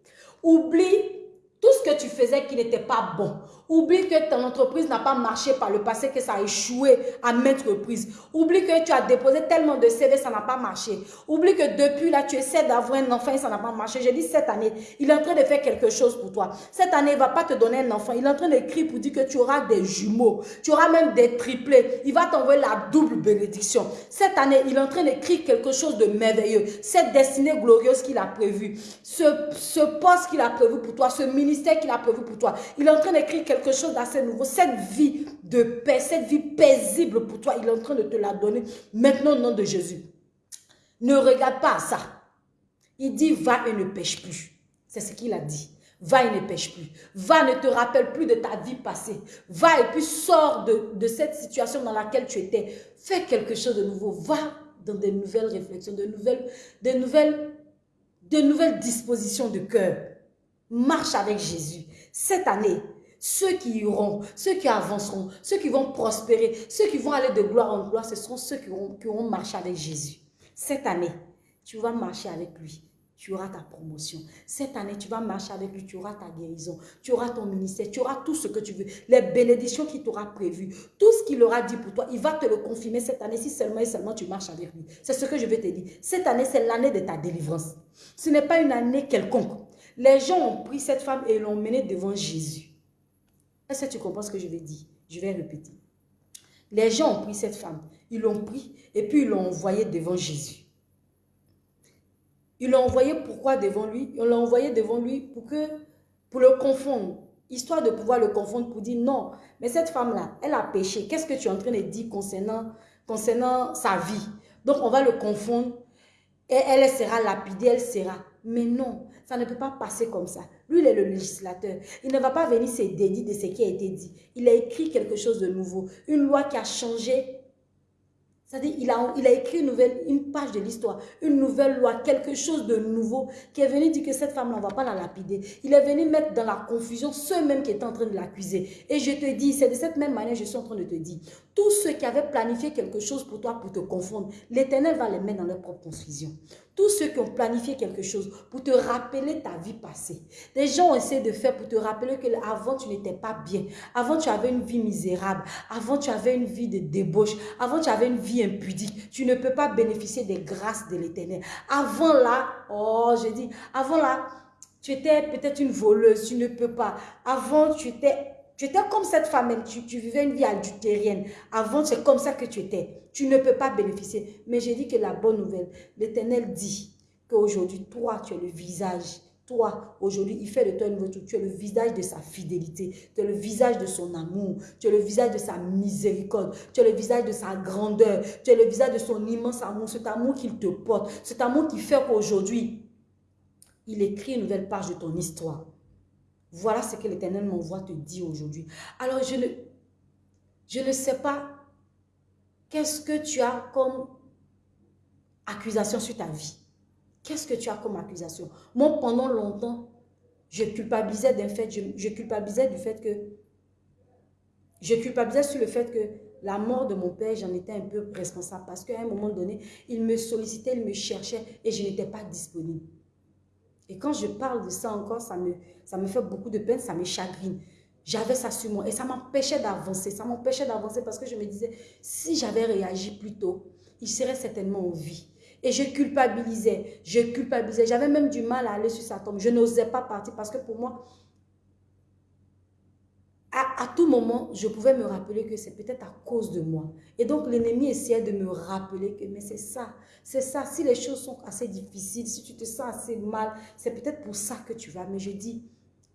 Oublie tout ce que tu faisais qui n'était pas bon. Oublie que ton entreprise n'a pas marché par le passé, que ça a échoué à maintes reprises. Oublie que tu as déposé tellement de CV, ça n'a pas marché. Oublie que depuis là, tu essaies d'avoir un enfant et ça n'a pas marché. J'ai dit cette année, il est en train de faire quelque chose pour toi. Cette année, il ne va pas te donner un enfant. Il est en train d'écrire pour dire que tu auras des jumeaux. Tu auras même des triplés. Il va t'envoyer la double bénédiction. Cette année, il est en train d'écrire quelque chose de merveilleux. Cette destinée glorieuse qu'il a prévue. Ce, ce poste qu'il a prévu pour toi. Ce ministère qu'il a prévu pour toi. Il est en train d'écrire quelque quelque chose d'assez nouveau. Cette vie de paix, cette vie paisible pour toi, il est en train de te la donner maintenant au nom de Jésus. Ne regarde pas ça. Il dit, va et ne pêche plus. C'est ce qu'il a dit. Va et ne pêche plus. Va, ne te rappelle plus de ta vie passée. Va et puis sors de, de cette situation dans laquelle tu étais. Fais quelque chose de nouveau. Va dans de nouvelles réflexions, de nouvelles, de nouvelles, de nouvelles dispositions de cœur. Marche avec Jésus. Cette année, ceux qui iront, ceux qui avanceront, ceux qui vont prospérer, ceux qui vont aller de gloire en gloire, ce seront ceux qui auront, qui marché avec Jésus. Cette année, tu vas marcher avec lui. Tu auras ta promotion. Cette année, tu vas marcher avec lui. Tu auras ta guérison. Tu auras ton ministère. Tu auras tout ce que tu veux. Les bénédictions qu'il t'aura prévues. Tout ce qu'il aura dit pour toi, il va te le confirmer cette année si seulement et seulement tu marches avec lui. C'est ce que je vais te dire. Cette année, c'est l'année de ta délivrance. Ce n'est pas une année quelconque. Les gens ont pris cette femme et l'ont menée devant Jésus. Est-ce que tu comprends ce que je vais dire? Je vais répéter. Les gens ont pris cette femme, ils l'ont pris et puis ils l'ont envoyée devant Jésus. Ils l'ont envoyé pourquoi devant lui? Ils l'ont envoyé devant lui pour, que, pour le confondre, histoire de pouvoir le confondre pour dire non, mais cette femme-là, elle a péché. Qu'est-ce que tu es en train de dire concernant, concernant sa vie? Donc on va le confondre et elle sera lapidée, elle sera. Mais non, ça ne peut pas passer comme ça. Lui, il est le législateur. Il ne va pas venir se dédier de ce qui a été dit. Il a écrit quelque chose de nouveau. Une loi qui a changé c'est-à-dire, il a, il a écrit une, nouvelle, une page de l'histoire, une nouvelle loi, quelque chose de nouveau, qui est venu dire que cette femme-là, on ne va pas la lapider. Il est venu mettre dans la confusion ceux mêmes qui étaient en train de l'accuser. Et je te dis, c'est de cette même manière que je suis en train de te dire, tous ceux qui avaient planifié quelque chose pour toi, pour te confondre, l'Éternel va les mettre dans leur propre confusion. Tous ceux qui ont planifié quelque chose pour te rappeler ta vie passée. Des gens ont essayé de faire pour te rappeler que avant tu n'étais pas bien. Avant tu avais une vie misérable. Avant tu avais une vie de débauche. Avant tu avais une vie impudique. Tu ne peux pas bénéficier des grâces de l'éternel. Avant là, oh je dis, avant là, tu étais peut-être une voleuse. Tu ne peux pas. Avant tu étais tu étais comme cette femme, tu, tu vivais une vie adultérienne. Avant, c'est comme ça que tu étais. Tu ne peux pas bénéficier. Mais j'ai dit que la bonne nouvelle, l'Éternel dit qu'aujourd'hui, toi, tu es le visage. Toi, aujourd'hui, il fait de toi une voiture. Tu es le visage de sa fidélité. Tu es le visage de son amour. Tu es le visage de sa miséricorde. Tu es le visage de sa grandeur. Tu es le visage de son immense amour. Cet amour qu'il te porte. Cet amour qui fait qu'aujourd'hui, il écrit une nouvelle page de ton histoire. Voilà ce que l'Éternel m'envoie te dire aujourd'hui. Alors, je ne, je ne sais pas qu'est-ce que tu as comme accusation sur ta vie. Qu'est-ce que tu as comme accusation? Moi, pendant longtemps, je culpabilisais d'un fait, je, culpabilisais du fait que, je culpabilisais sur le fait que la mort de mon père, j'en étais un peu responsable parce qu'à un moment donné, il me sollicitait, il me cherchait et je n'étais pas disponible. Et quand je parle de ça encore, ça me, ça me fait beaucoup de peine, ça me chagrine. J'avais ça sur moi et ça m'empêchait d'avancer. Ça m'empêchait d'avancer parce que je me disais, si j'avais réagi plus tôt, il serait certainement en vie. Et je culpabilisais, je culpabilisais. J'avais même du mal à aller sur sa tombe. Je n'osais pas partir parce que pour moi, à, tout moment, je pouvais me rappeler que c'est peut-être à cause de moi. Et donc, l'ennemi essayait de me rappeler que, mais c'est ça, c'est ça. Si les choses sont assez difficiles, si tu te sens assez mal, c'est peut-être pour ça que tu vas. Mais je dis,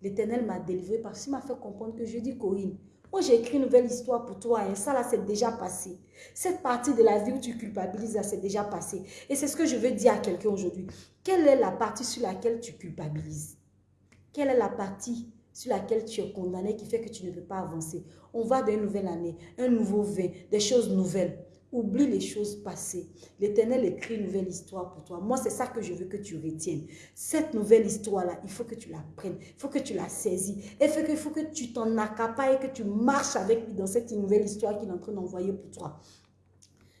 l'Éternel m'a délivré parce qu'il m'a fait comprendre que je dis, Corinne, moi j'ai écrit une nouvelle histoire pour toi et ça là c'est déjà passé. Cette partie de la vie où tu culpabilises là c'est déjà passé. Et c'est ce que je veux dire à quelqu'un aujourd'hui. Quelle est la partie sur laquelle tu culpabilises? Quelle est la partie sur laquelle tu es condamné qui fait que tu ne peux pas avancer. On va d'une nouvelle année, un nouveau vin, des choses nouvelles. Oublie les choses passées. L'Éternel écrit une nouvelle histoire pour toi. Moi, c'est ça que je veux que tu retiennes. Cette nouvelle histoire-là, il faut que tu la prennes. Il faut que tu la saisis. Il faut que tu t'en accapares et que tu marches avec lui dans cette nouvelle histoire qu'il est en train d'envoyer pour toi.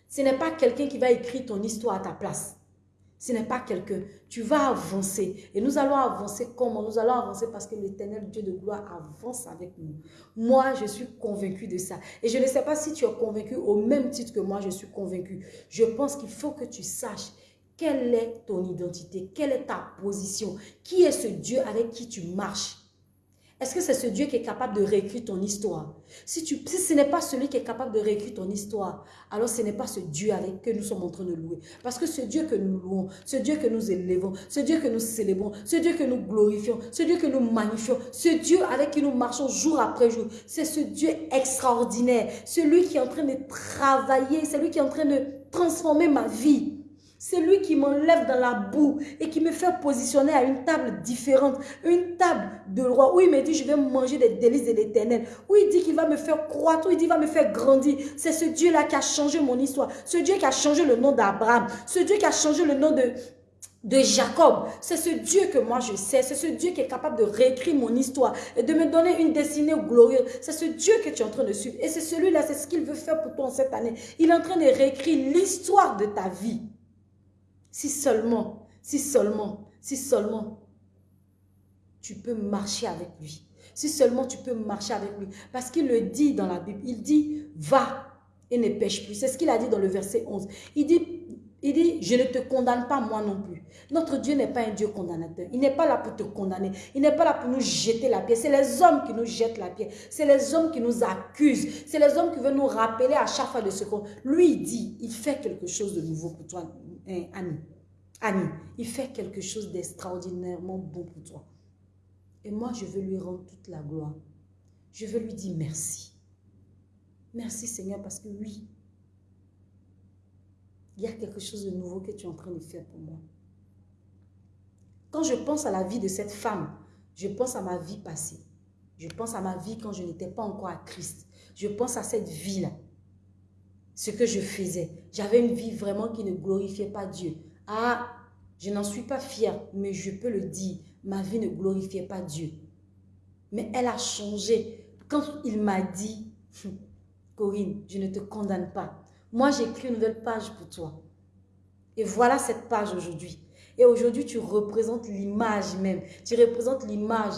Ce n'est pas quelqu'un qui va écrire ton histoire à ta place. Ce n'est pas quelqu'un. Tu vas avancer. Et nous allons avancer comment Nous allons avancer parce que l'éternel Dieu de gloire avance avec nous. Moi, je suis convaincu de ça. Et je ne sais pas si tu es convaincu au même titre que moi, je suis convaincu. Je pense qu'il faut que tu saches quelle est ton identité, quelle est ta position, qui est ce Dieu avec qui tu marches. Est-ce que c'est ce Dieu qui est capable de réécrire ton histoire? Si, ce n'est pas celui qui est capable de réécrire ton histoire, alors ce n'est pas ce Dieu avec que nous sommes en train de louer. Parce que ce Dieu que nous louons, ce Dieu que nous élevons, ce Dieu que nous célébrons, ce Dieu que nous glorifions, ce Dieu que nous magnifions, ce Dieu avec qui nous marchons jour après jour, c'est ce Dieu extraordinaire, celui qui est en train de travailler, celui qui est en train de transformer ma vie. C'est lui qui m'enlève dans la boue et qui me fait positionner à une table différente, une table de roi, où il me dit je vais manger des délices de l'éternel, où il dit qu'il va me faire croître, où il dit qu'il va me faire grandir. C'est ce Dieu-là qui a changé mon histoire, ce Dieu qui a changé le nom d'Abraham, ce Dieu qui a changé le nom de, de Jacob. C'est ce Dieu que moi je sais. C'est ce Dieu qui est capable de réécrire mon histoire et de me donner une destinée glorieuse. C'est ce Dieu que tu es en train de suivre. Et c'est celui-là, c'est ce qu'il veut faire pour toi en cette année. Il est en train de réécrire l'histoire de ta vie. Si seulement, si seulement, si seulement, tu peux marcher avec lui. Si seulement tu peux marcher avec lui. Parce qu'il le dit dans la Bible. Il dit, va et ne pêche plus. C'est ce qu'il a dit dans le verset 11. Il dit, il dit, je ne te condamne pas moi non plus. Notre Dieu n'est pas un Dieu condamnateur. Il n'est pas là pour te condamner. Il n'est pas là pour nous jeter la pierre. C'est les hommes qui nous jettent la pierre. C'est les hommes qui nous accusent. C'est les hommes qui veulent nous rappeler à chaque fois de ce qu'on... Lui, il dit, il fait quelque chose de nouveau pour toi. Hein, Annie. Annie, il fait quelque chose d'extraordinairement bon pour toi. Et moi, je veux lui rendre toute la gloire. Je veux lui dire merci. Merci Seigneur parce que oui, il y a quelque chose de nouveau que tu es en train de faire pour moi. Quand je pense à la vie de cette femme, Je pense à ma vie passée. Je pense à ma vie quand je n'étais pas encore à Christ. Je pense à cette vie-là. Ce que je faisais. J'avais une vie vraiment qui ne glorifiait pas Dieu. Ah, je n'en suis pas fière, mais je peux le dire. Ma vie ne glorifiait pas Dieu. Mais elle a changé. Quand il m'a dit, Corinne, je ne te condamne pas. Moi, j'ai écrit une nouvelle page pour toi. Et voilà cette page aujourd'hui. Et aujourd'hui, tu représentes l'image même. Tu représentes l'image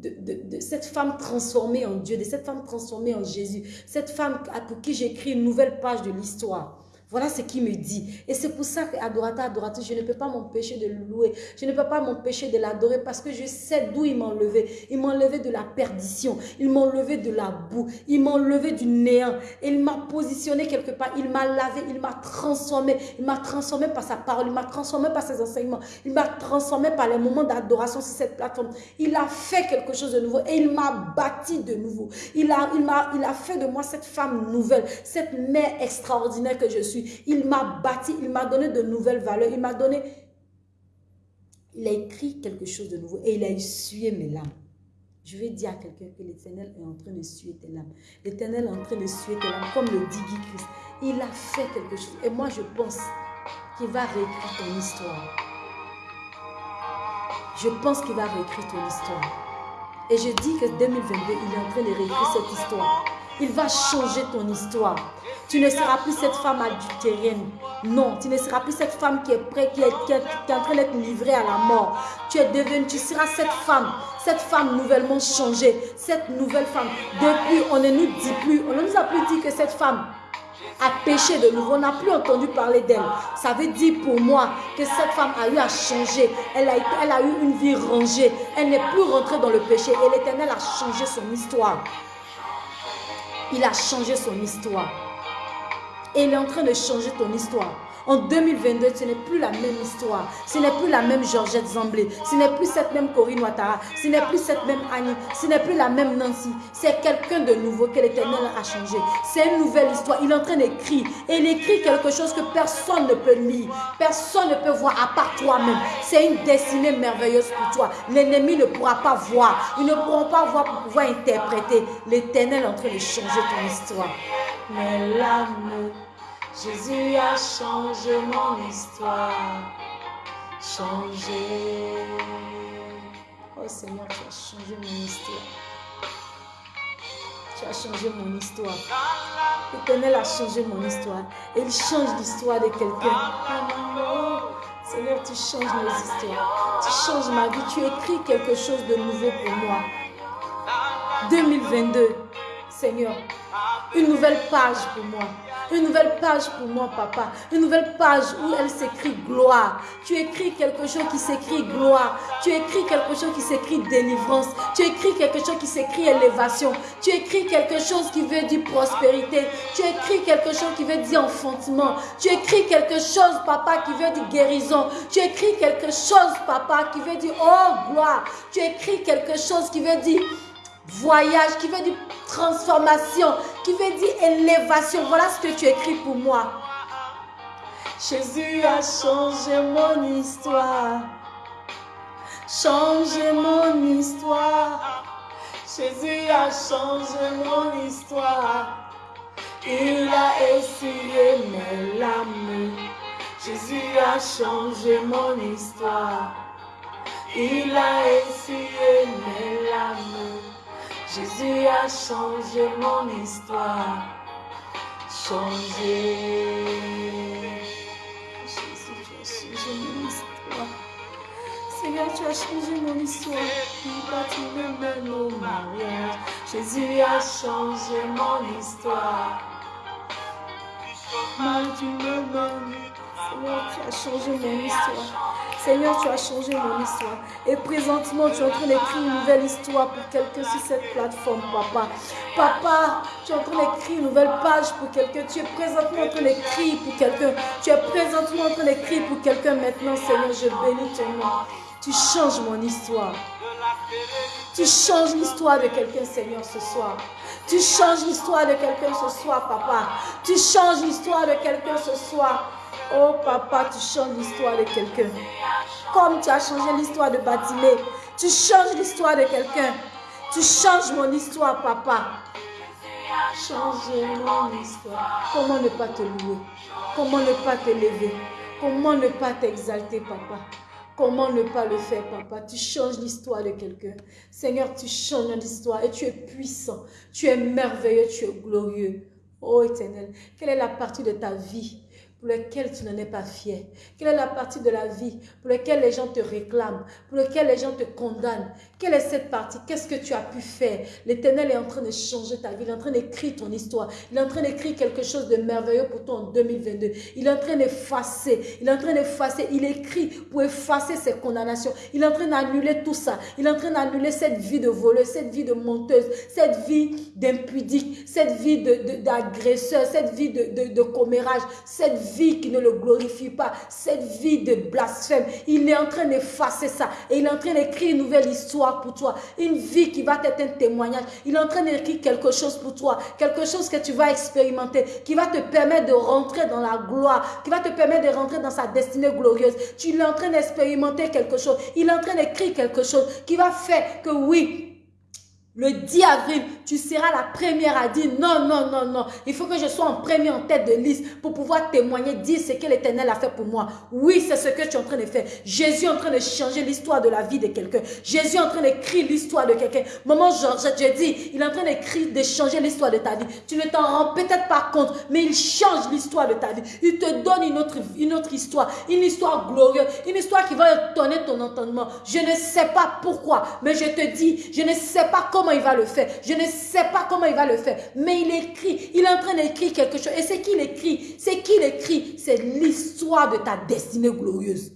de, cette femme transformée en Dieu, de cette femme transformée en Jésus. Cette femme pour qui j'écris une nouvelle page de l'histoire. Voilà ce qu'il me dit. Et c'est pour ça qu'adorateur, adorateur, je ne peux pas m'empêcher de louer. Je ne peux pas m'empêcher de l'adorer parce que je sais d'où il m'a enlevé. Il m'a enlevé de la perdition. Il m'a enlevé de la boue. Il m'a enlevé du néant. il m'a positionné quelque part. Il m'a lavé. Il m'a transformé. Il m'a transformé par sa parole. Il m'a transformé par ses enseignements. Il m'a transformé par les moments d'adoration sur cette plateforme. Il a fait quelque chose de nouveau et il m'a bâti de nouveau. Il a fait de moi cette femme nouvelle, cette mère extraordinaire que je suis. Il m'a bâti, il m'a donné de nouvelles valeurs, il m'a donné... Il a écrit quelque chose de nouveau et il a essuyé mes larmes. Je vais dire à quelqu'un que l'Éternel est en train de suer tes larmes. L'Éternel est en train de suer tes larmes, comme le dit Guy Christ. Il a fait quelque chose. Et moi, je pense qu'il va réécrire ton histoire. Je pense qu'il va réécrire ton histoire. Et je dis que 2022, il est en train de réécrire cette histoire. Il va changer ton histoire. Tu ne seras plus cette femme adultérienne. Non, tu ne seras plus cette femme qui est prête, qui est, en train d'être livrée à la mort. Tu es devenue, tu seras cette femme, cette femme nouvellement changée, cette nouvelle femme. Depuis, on ne nous dit plus, on ne nous a plus dit que cette femme a péché de nouveau. On n'a plus entendu parler d'elle. Ça veut dire pour moi que cette femme a eu à changer. Elle a, elle a eu une vie rangée. Elle n'est plus rentrée dans le péché. Et l'Éternel a changé son histoire. Il a changé son histoire. Il est en train de changer ton histoire. En 2022, ce n'est plus la même histoire. Ce n'est plus la même Georgette Zamblé. Ce n'est plus cette même Corinne Ouattara. Ce n'est plus cette même Annie. Ce n'est plus la même Nancy. C'est quelqu'un de nouveau que l'Éternel a changé. C'est une nouvelle histoire. Il est en train d'écrire. Et il écrit quelque chose que personne ne peut lire. Personne ne peut voir à part toi-même. C'est une destinée merveilleuse pour toi. L'ennemi ne pourra pas voir. Ils ne pourront pas voir pour pouvoir interpréter. L'Éternel est en train de changer ton histoire. Mais l'âme Jésus a changé mon histoire. Changé. Oh Seigneur, tu as changé mon histoire. Tu as changé mon histoire. L'éternel a changé mon histoire. Et il change l'histoire de quelqu'un. Seigneur, tu changes mes histoires. Tu changes ma vie. Tu écris quelque chose de nouveau pour moi. 2022, Seigneur, une nouvelle page pour moi. Une nouvelle page pour moi, papa. Une nouvelle page où elle s'écrit gloire. Tu écris quelque chose qui s'écrit gloire. Tu écris quelque chose qui s'écrit délivrance. Tu écris quelque chose qui s'écrit élévation. Tu écris quelque chose qui veut dire prospérité. Tu écris quelque chose qui veut dire enfantement. Tu écris quelque chose, papa, qui veut dire guérison. Tu écris quelque chose, papa, qui veut dire oh gloire. Tu écris quelque chose qui veut dire voyage, qui veut dire transformation, qui veut dire élévation. Voilà ce que tu écris pour moi. Jésus a changé mon histoire. Changé mon histoire. Jésus a changé mon histoire. Il a essuyé mes larmes. Jésus a changé mon histoire. Il a essuyé mes larmes. Jésus a changé mon histoire. Changé. Jésus, tu as changé mon histoire. Seigneur, tu as changé mon histoire. Tu me mènes au mariage? Jésus a changé mon histoire. Mal tu me mènes. Seigneur, tu as changé mon histoire. Seigneur, tu as changé mon histoire. Et présentement, tu es en train d'écrire une nouvelle histoire pour quelqu'un sur cette plateforme, papa. Papa, tu es en train d'écrire une nouvelle page pour quelqu'un. Tu es présentement en train d'écrire pour quelqu'un. Tu es présentement en train d'écrire pour quelqu'un maintenant, Seigneur. Je bénis ton nom. Tu changes mon histoire. Tu changes l'histoire de quelqu'un, Seigneur, ce soir. Tu changes l'histoire de quelqu'un ce soir, papa. Tu changes l'histoire de quelqu'un ce soir. Oh papa, tu changes l'histoire de quelqu'un. Comme tu as changé l'histoire de Batimé, tu changes l'histoire de quelqu'un. Tu changes mon histoire, papa. Change mon histoire. Comment ne pas te louer? Comment ne pas te lever? Comment ne pas t'exalter, papa? Comment ne pas le faire, papa? Tu changes l'histoire de quelqu'un. Seigneur, tu changes l'histoire et tu es puissant. Tu es merveilleux, tu es glorieux. Oh éternel, quelle est la partie de ta vie pour lequel tu n'en es pas fier. Quelle est la partie de la vie pour laquelle les gens te réclament, pour laquelle les gens te condamnent? Quelle est cette partie? Qu'est-ce que tu as pu faire? L'Éternel est en train de changer ta vie, il est en train d'écrire ton histoire, il est en train d'écrire quelque chose de merveilleux pour toi en 2022. Il est en train d'effacer, il est en train d'effacer, il écrit pour effacer ses condamnations. Il est en train d'annuler tout ça, il est en train d'annuler cette vie de voleuse, cette vie de menteuse, cette vie d'impudique, cette vie d'agresseur, cette vie de, de, de commérage, cette vie vie qui ne le glorifie pas, cette vie de blasphème, il est en train d'effacer ça et il est en train d'écrire une nouvelle histoire pour toi, une vie qui va être un témoignage. Il est en train d'écrire quelque chose pour toi, quelque chose que tu vas expérimenter, qui va te permettre de rentrer dans la gloire, qui va te permettre de rentrer dans sa destinée glorieuse. Tu es en train d'expérimenter quelque chose, il est en train d'écrire quelque chose qui va faire que oui, le 10 avril, tu seras la première à dire non, non, non, non. Il faut que je sois en premier en tête de liste pour pouvoir témoigner, dire ce que l'Éternel a fait pour moi. Oui, c'est ce que tu es en train de faire. Jésus est en train de changer l'histoire de la vie de quelqu'un. Jésus est en train d'écrire l'histoire de quelqu'un. Maman Georgette, je dis, il est en train d'écrire, de changer l'histoire de ta vie. Tu ne t'en rends peut-être pas compte, mais il change l'histoire de ta vie. Il te donne une autre, une autre histoire, une histoire glorieuse, une histoire qui va étonner ton entendement. Je ne sais pas pourquoi, mais je te dis, je ne sais pas comment il va le faire. Je ne sais pas comment il va le faire. Mais il écrit. Il est en train d'écrire quelque chose. Et c'est qu'il écrit. C'est qu'il écrit. C'est l'histoire de ta destinée glorieuse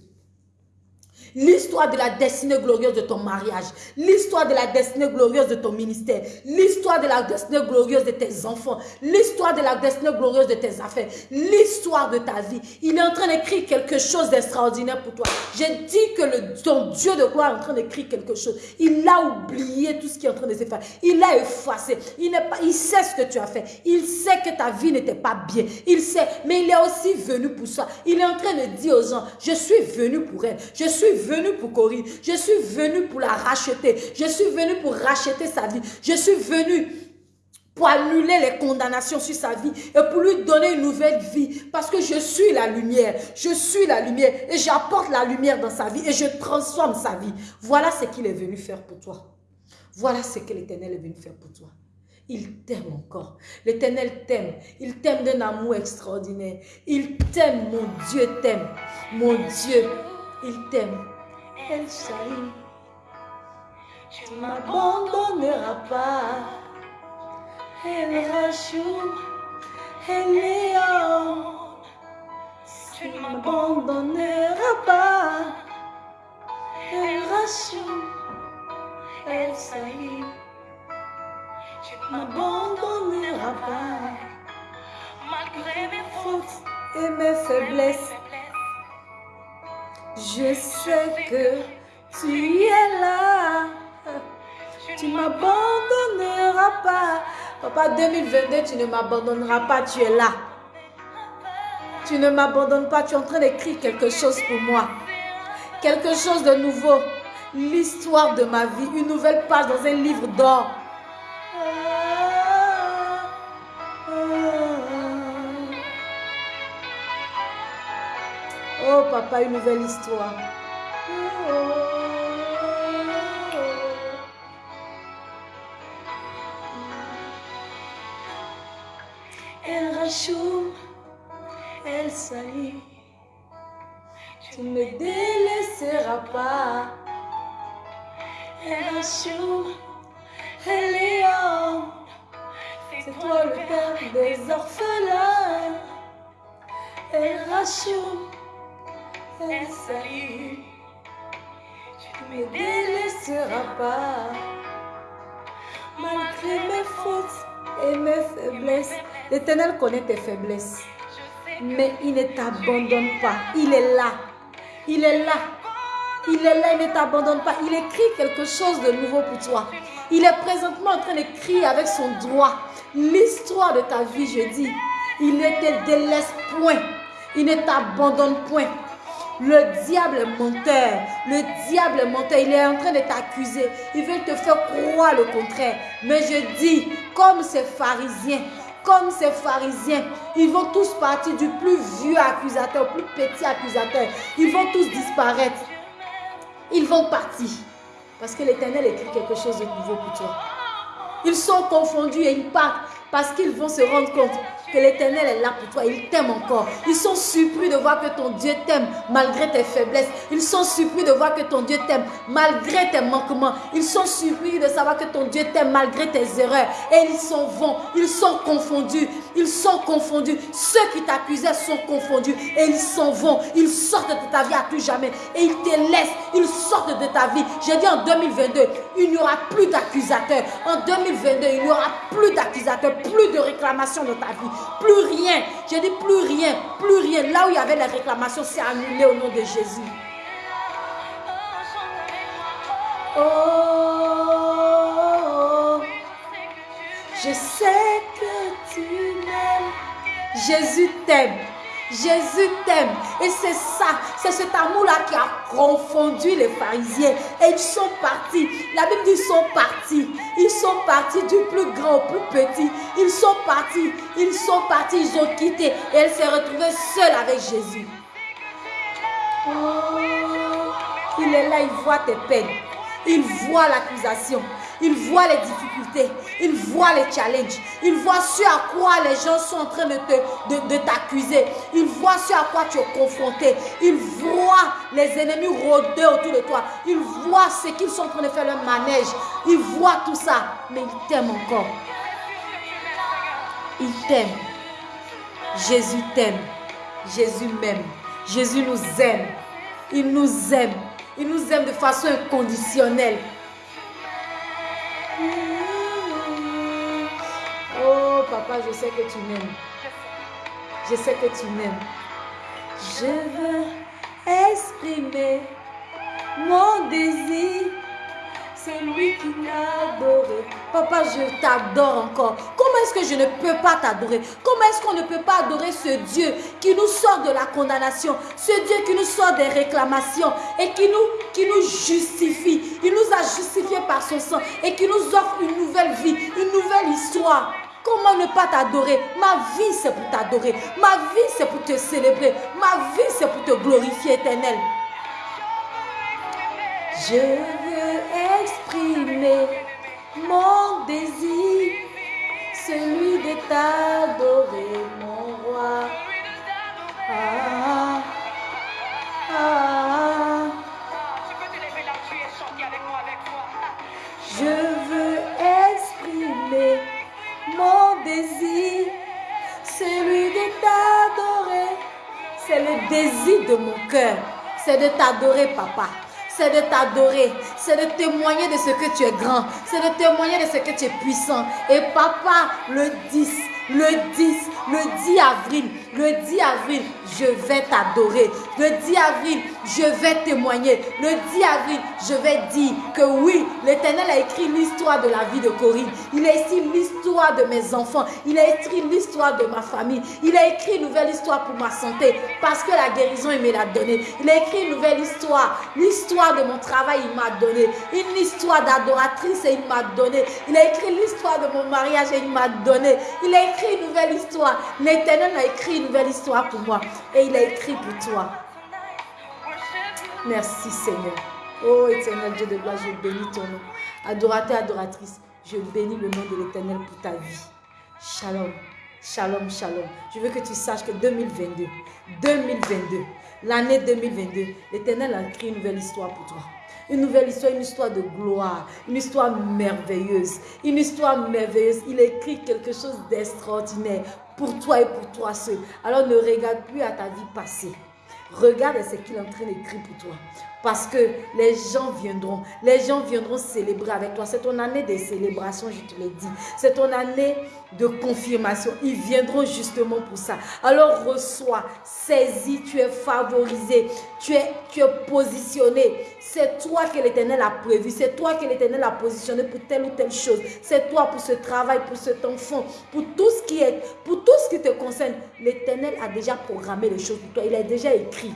l'histoire de la destinée glorieuse de ton mariage, l'histoire de la destinée glorieuse de ton ministère, l'histoire de la destinée glorieuse de tes enfants, l'histoire de la destinée glorieuse de tes affaires, l'histoire de ta vie. Il est en train d'écrire quelque chose d'extraordinaire pour toi. J'ai dit que le, ton Dieu de gloire est en train d'écrire quelque chose. Il a oublié tout ce qui est en train de se faire. Il a effacé. Il, pas, il sait ce que tu as fait. Il sait que ta vie n'était pas bien. Il sait, mais il est aussi venu pour ça. Il est en train de dire aux gens, je suis venu pour elle. Je suis venu pour courir. Je suis venu pour la racheter. Je suis venu pour racheter sa vie. Je suis venu pour annuler les condamnations sur sa vie et pour lui donner une nouvelle vie. Parce que je suis la lumière. Je suis la lumière et j'apporte la lumière dans sa vie et je transforme sa vie. Voilà ce qu'il est venu faire pour toi. Voilà ce que l'Éternel est venu faire pour toi. Il t'aime encore. L'Éternel t'aime. Il t'aime d'un amour extraordinaire. Il t'aime, mon Dieu t'aime. Mon Dieu, il t'aime. El Shaddai. Tu m'abandonneras pas. El Rachou, El Léon. Tu m'abandonneras pas. El Rachou, El Saïd. Tu m'abandonneras pas. Malgré mes fautes et mes faiblesses. Je sais que tu es là. Tu m'abandonneras pas. Papa, 2022, tu ne m'abandonneras pas. Tu es là. Tu ne m'abandonnes pas. Tu es en train d'écrire quelque chose pour moi. Quelque chose de nouveau. L'histoire de ma vie. Une nouvelle page dans un livre d'or. Oh papa, une nouvelle histoire. Elle rachoum, elle salit. Tu ne me délaisseras pas. Elle rachoum, elle est C'est toi le père des orphelins. Elle rachoum, elle salut. Tu ne me délaisseras pas. Malgré mes fautes et mes faiblesses. L'Éternel connaît tes faiblesses. Mais il ne t'abandonne pas. Il est là. Il est là. Il est là, il ne t'abandonne pas. Il écrit quelque chose de nouveau pour toi. Il est présentement en train de crier avec son droit l'histoire de ta vie, je dis. Il ne te délaisse point. Il ne t'abandonne point. Le diable menteur. Le diable menteur. Il est en train de t'accuser. Il veut te faire croire le contraire. Mais je dis, comme ces pharisiens, comme ces pharisiens, ils vont tous partir du plus vieux accusateur au plus petit accusateur. Ils vont tous disparaître. Ils vont partir. Parce que l'Éternel écrit quelque chose de nouveau pour toi. Ils sont confondus et ils partent parce qu'ils vont se rendre compte l'Éternel est là pour toi. Il t'aime encore. Ils sont surpris de voir que ton Dieu t'aime malgré tes faiblesses. Ils sont surpris de voir que ton Dieu t'aime malgré tes manquements. Ils sont surpris de savoir que ton Dieu t'aime malgré tes erreurs. Et ils s'en vont. Ils sont confondus. Ils sont confondus. Ceux qui t'accusaient sont confondus. Et ils s'en vont. Ils sortent de ta vie à tout jamais. Et ils te laissent. Ils sortent de ta vie. J'ai dit en 2022, il n'y aura plus d'accusateurs. En 2022, il n'y aura plus d'accusateurs. Plus de réclamations dans ta vie. Plus rien. J'ai dit plus rien. Plus rien. Là où il y avait les réclamations, c'est annulé au nom de Jésus. Oh, je sais que tu m'aimes. Jésus t'aime. Jésus t'aime. Et c'est ça, c'est cet amour-là qui a confondu les pharisiens. Et ils sont partis. La Bible dit ils sont partis. Ils sont partis du plus grand au plus petit. Ils sont partis. Ils sont partis. Ils ont quitté. Et elle s'est retrouvée seule avec Jésus. Oh, il est là, il voit tes peines. Il voit l'accusation. Il voit les difficultés. Il voit les challenges. Il voit ce à quoi les gens sont en train de t'accuser. De, il voit ce à quoi tu es confronté. Il voit les ennemis rôder autour de toi. Il voit ce qu'ils sont en train de faire leur manège. Il voit tout ça. Mais il t'aime encore. Il t'aime. Jésus t'aime. Jésus m'aime. Jésus nous aime. Il nous aime. Il nous aime de façon inconditionnelle. Oh, papa, je sais que tu m'aimes. Je sais que tu m'aimes. Je veux exprimer mon désir. C'est lui qui m'a adoré. Papa, je t'adore encore. Comment est-ce que je ne peux pas t'adorer? Comment est-ce qu'on ne peut pas adorer ce Dieu qui nous sort de la condamnation, ce Dieu qui nous sort des réclamations et qui nous, qui nous justifie Il nous a justifiés par son sang et qui nous offre une nouvelle vie, une nouvelle histoire. Comment ne pas t'adorer? Ma vie, c'est pour t'adorer. Ma vie, c'est pour te célébrer. Ma vie, c'est pour te glorifier, éternel. Je veux exprimer mon désir, celui de t'adorer, mon roi. Ah, ah, je veux exprimer mon désir, celui de t'adorer. C'est le désir de mon cœur, c'est de t'adorer, papa c'est de t'adorer, c'est de témoigner de ce que tu es grand, c'est de témoigner de ce que tu es puissant. Et papa, le 10, le 10, le 10 avril, le 10 avril, je vais t'adorer. Le 10 avril, je vais témoigner. Le 10 avril, je vais dire que oui, l'Éternel a écrit l'histoire de la vie de Corinne. Il a écrit l'histoire de mes enfants. Il a écrit l'histoire de ma famille. Il a écrit une nouvelle histoire pour ma santé parce que la guérison, il me l'a donnée. Il a écrit une nouvelle histoire. L'histoire de mon travail, il m'a donné. Une histoire d'adoratrice il m'a donné. Il a écrit l'histoire de mon mariage et il m'a donné. Il a écrit une nouvelle histoire. L'Éternel a écrit une nouvelle histoire pour moi et il a écrit pour toi. Merci Seigneur. Oh éternel Dieu de gloire, je bénis ton nom. Adorateur, adoratrice, je bénis le nom de l'éternel pour ta vie. Shalom, shalom, shalom. Je veux que tu saches que 2022, 2022, l'année 2022, l'éternel a écrit une nouvelle histoire pour toi. Une nouvelle histoire, une histoire de gloire, une histoire merveilleuse. Une histoire merveilleuse. Il écrit quelque chose d'extraordinaire pour toi et pour toi seul. Alors ne regarde plus à ta vie passée. Regarde ce qu'il est en train d'écrire pour toi. Parce que les gens viendront. Les gens viendront célébrer avec toi. C'est ton année de célébration, je te l'ai dit. C'est ton année de confirmation. Ils viendront justement pour ça. Alors reçois, saisis, tu es favorisé, tu es, tu es positionné. C'est toi que l'Éternel a prévu. C'est toi que l'Éternel a positionné pour telle ou telle chose. C'est toi pour ce travail, pour cet enfant, pour tout ce qui est, pour tout ce qui te concerne. L'Éternel a déjà programmé les choses pour toi. Il a déjà écrit.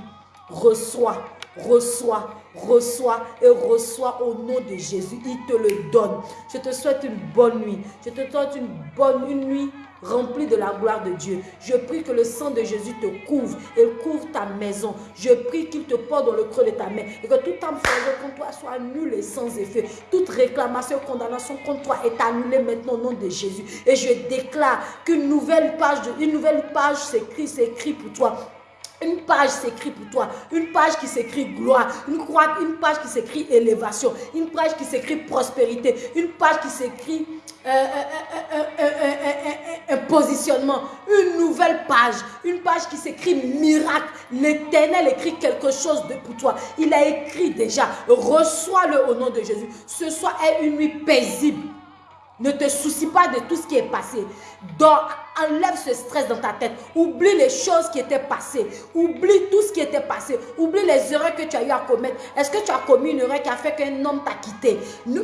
Reçois reçois, reçois et reçois au nom de Jésus. Il te le donne. Je te souhaite une bonne nuit. Je te souhaite une bonne nuit remplie de la gloire de Dieu. Je prie que le sang de Jésus te couvre et couvre ta maison. Je prie qu'il te porte dans le creux de ta main et que toute âme contre toi soit annulée et sans effet. Toute réclamation, condamnation contre toi est annulée maintenant au nom de Jésus. Et je déclare qu'une nouvelle page, une nouvelle page s'écrit, s'écrit pour toi une page s'écrit pour toi, une page qui s'écrit gloire, une, une page qui s'écrit élévation, une page qui s'écrit prospérité, une page qui s'écrit un positionnement, une nouvelle page, une page qui s'écrit miracle. L'éternel écrit quelque chose de pour toi. Il a écrit déjà, reçois-le au nom de Jésus. Ce soir est une nuit paisible. Ne te soucie pas de tout ce qui est passé. Dors, enlève ce stress dans ta tête. Oublie les choses qui étaient passées. Oublie tout ce qui était passé. Oublie les erreurs que tu as eu à commettre. Est-ce que tu as commis une erreur qui a fait qu'un homme t'a quitté?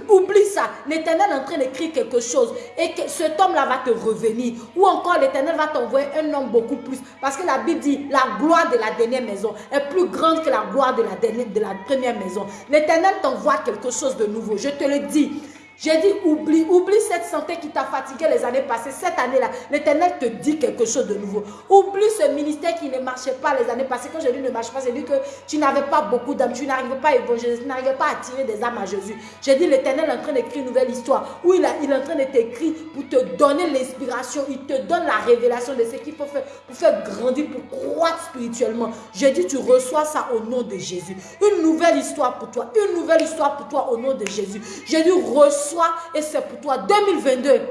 Oublie ça. L'éternel est en train d'écrire quelque chose. Et que cet homme-là va te revenir. Ou encore l'éternel va t'envoyer un homme beaucoup plus. Parce que la Bible dit, la gloire de la dernière maison est plus grande que la gloire de la, dernière, de la première maison. L'éternel t'envoie quelque chose de nouveau. Je te le dis. J'ai dit, oublie, oublie cette santé qui t'a fatigué les années passées. Cette année-là, l'Éternel te dit quelque chose de nouveau. Oublie ce ministère qui ne marchait pas les années passées. Quand j'ai dit ne marche pas, j'ai dit que tu n'avais pas beaucoup d'âmes, tu n'arrivais pas à évangéliser, tu n'arrivais pas à attirer des âmes à Jésus. J'ai dit, l'Éternel est en train d'écrire une nouvelle histoire où il, il est en train de t'écrire pour te donner l'inspiration. Il te donne la révélation de ce qu'il faut faire pour faire grandir, pour croître spirituellement. J'ai dit, tu reçois ça au nom de Jésus. Une nouvelle histoire pour toi. Une nouvelle histoire pour toi au nom de Jésus. J'ai dit, reçois et c'est pour toi. 2022.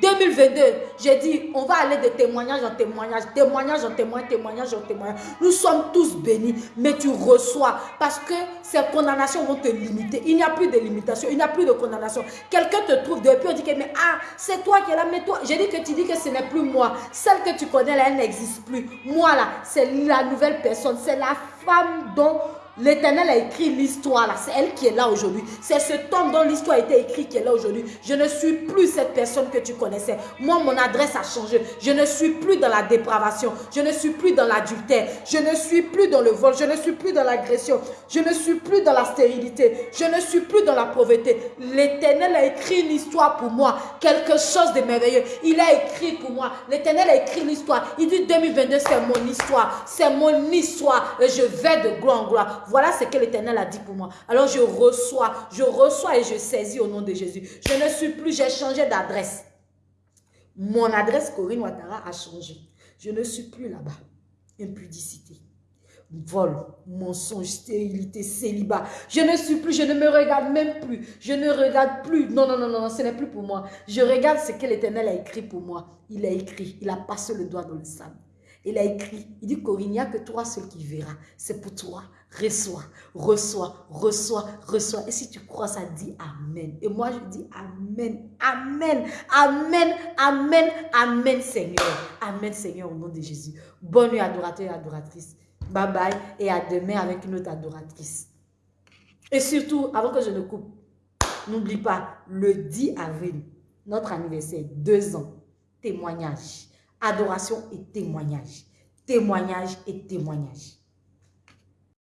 2022, hmm. j'ai dit, on va aller de témoignage en témoignage, témoignage en témoignage, témoignage en témoignage. Nous sommes tous bénis, mais tu reçois parce que ces condamnations vont te limiter. Il n'y a plus de limitation, il n'y a plus de condamnation. Quelqu'un te trouve depuis, on dit que, mais ah, c'est toi qui es là, mais toi, j'ai dit que tu dis que ce n'est plus moi. Celle que tu connais là, elle n'existe plus. Moi là, c'est la nouvelle personne, c'est la femme dont L'éternel a écrit l'histoire là. C'est elle qui est là aujourd'hui. C'est ce temps dont l'histoire a été écrite qui est là aujourd'hui. Je ne suis plus cette personne que tu connaissais. Moi, mon adresse a changé. Je ne suis plus dans la dépravation. Je ne suis plus dans l'adultère. Je ne suis plus dans le vol. Je ne suis plus dans l'agression. Je ne suis plus dans la stérilité. Je ne suis plus dans la pauvreté. L'éternel a écrit une histoire pour moi. Quelque chose de merveilleux. Il a écrit pour moi. L'éternel a écrit l'histoire. Il dit 2022, c'est mon histoire. C'est mon histoire. Et je vais de gloire en gloire. Voilà ce que l'Éternel a dit pour moi. Alors je reçois, je reçois et je saisis au nom de Jésus. Je ne suis plus, j'ai changé d'adresse. Mon adresse Corinne Ouattara a changé. Je ne suis plus là-bas. Impudicité, vol, mensonge, stérilité, célibat. Je ne suis plus, je ne me regarde même plus. Je ne regarde plus. Non, non, non, non, ce n'est plus pour moi. Je regarde ce que l'Éternel a écrit pour moi. Il a écrit, il a passé le doigt dans le sable. Il a écrit, il dit Corinne, il n'y a que toi seul qui verra. C'est pour toi reçois, reçois, reçois, reçois. Et si tu crois ça, dis Amen. Et moi, je dis Amen, Amen, Amen, Amen, Amen, Seigneur. Amen, Seigneur, au nom de Jésus. Bonne nuit, adorateur et adoratrice. Bye bye et à demain avec une autre adoratrice. Et surtout, avant que je ne coupe, n'oublie pas, le 10 avril, notre anniversaire, deux ans, témoignage, adoration et témoignage, témoignage et témoignage.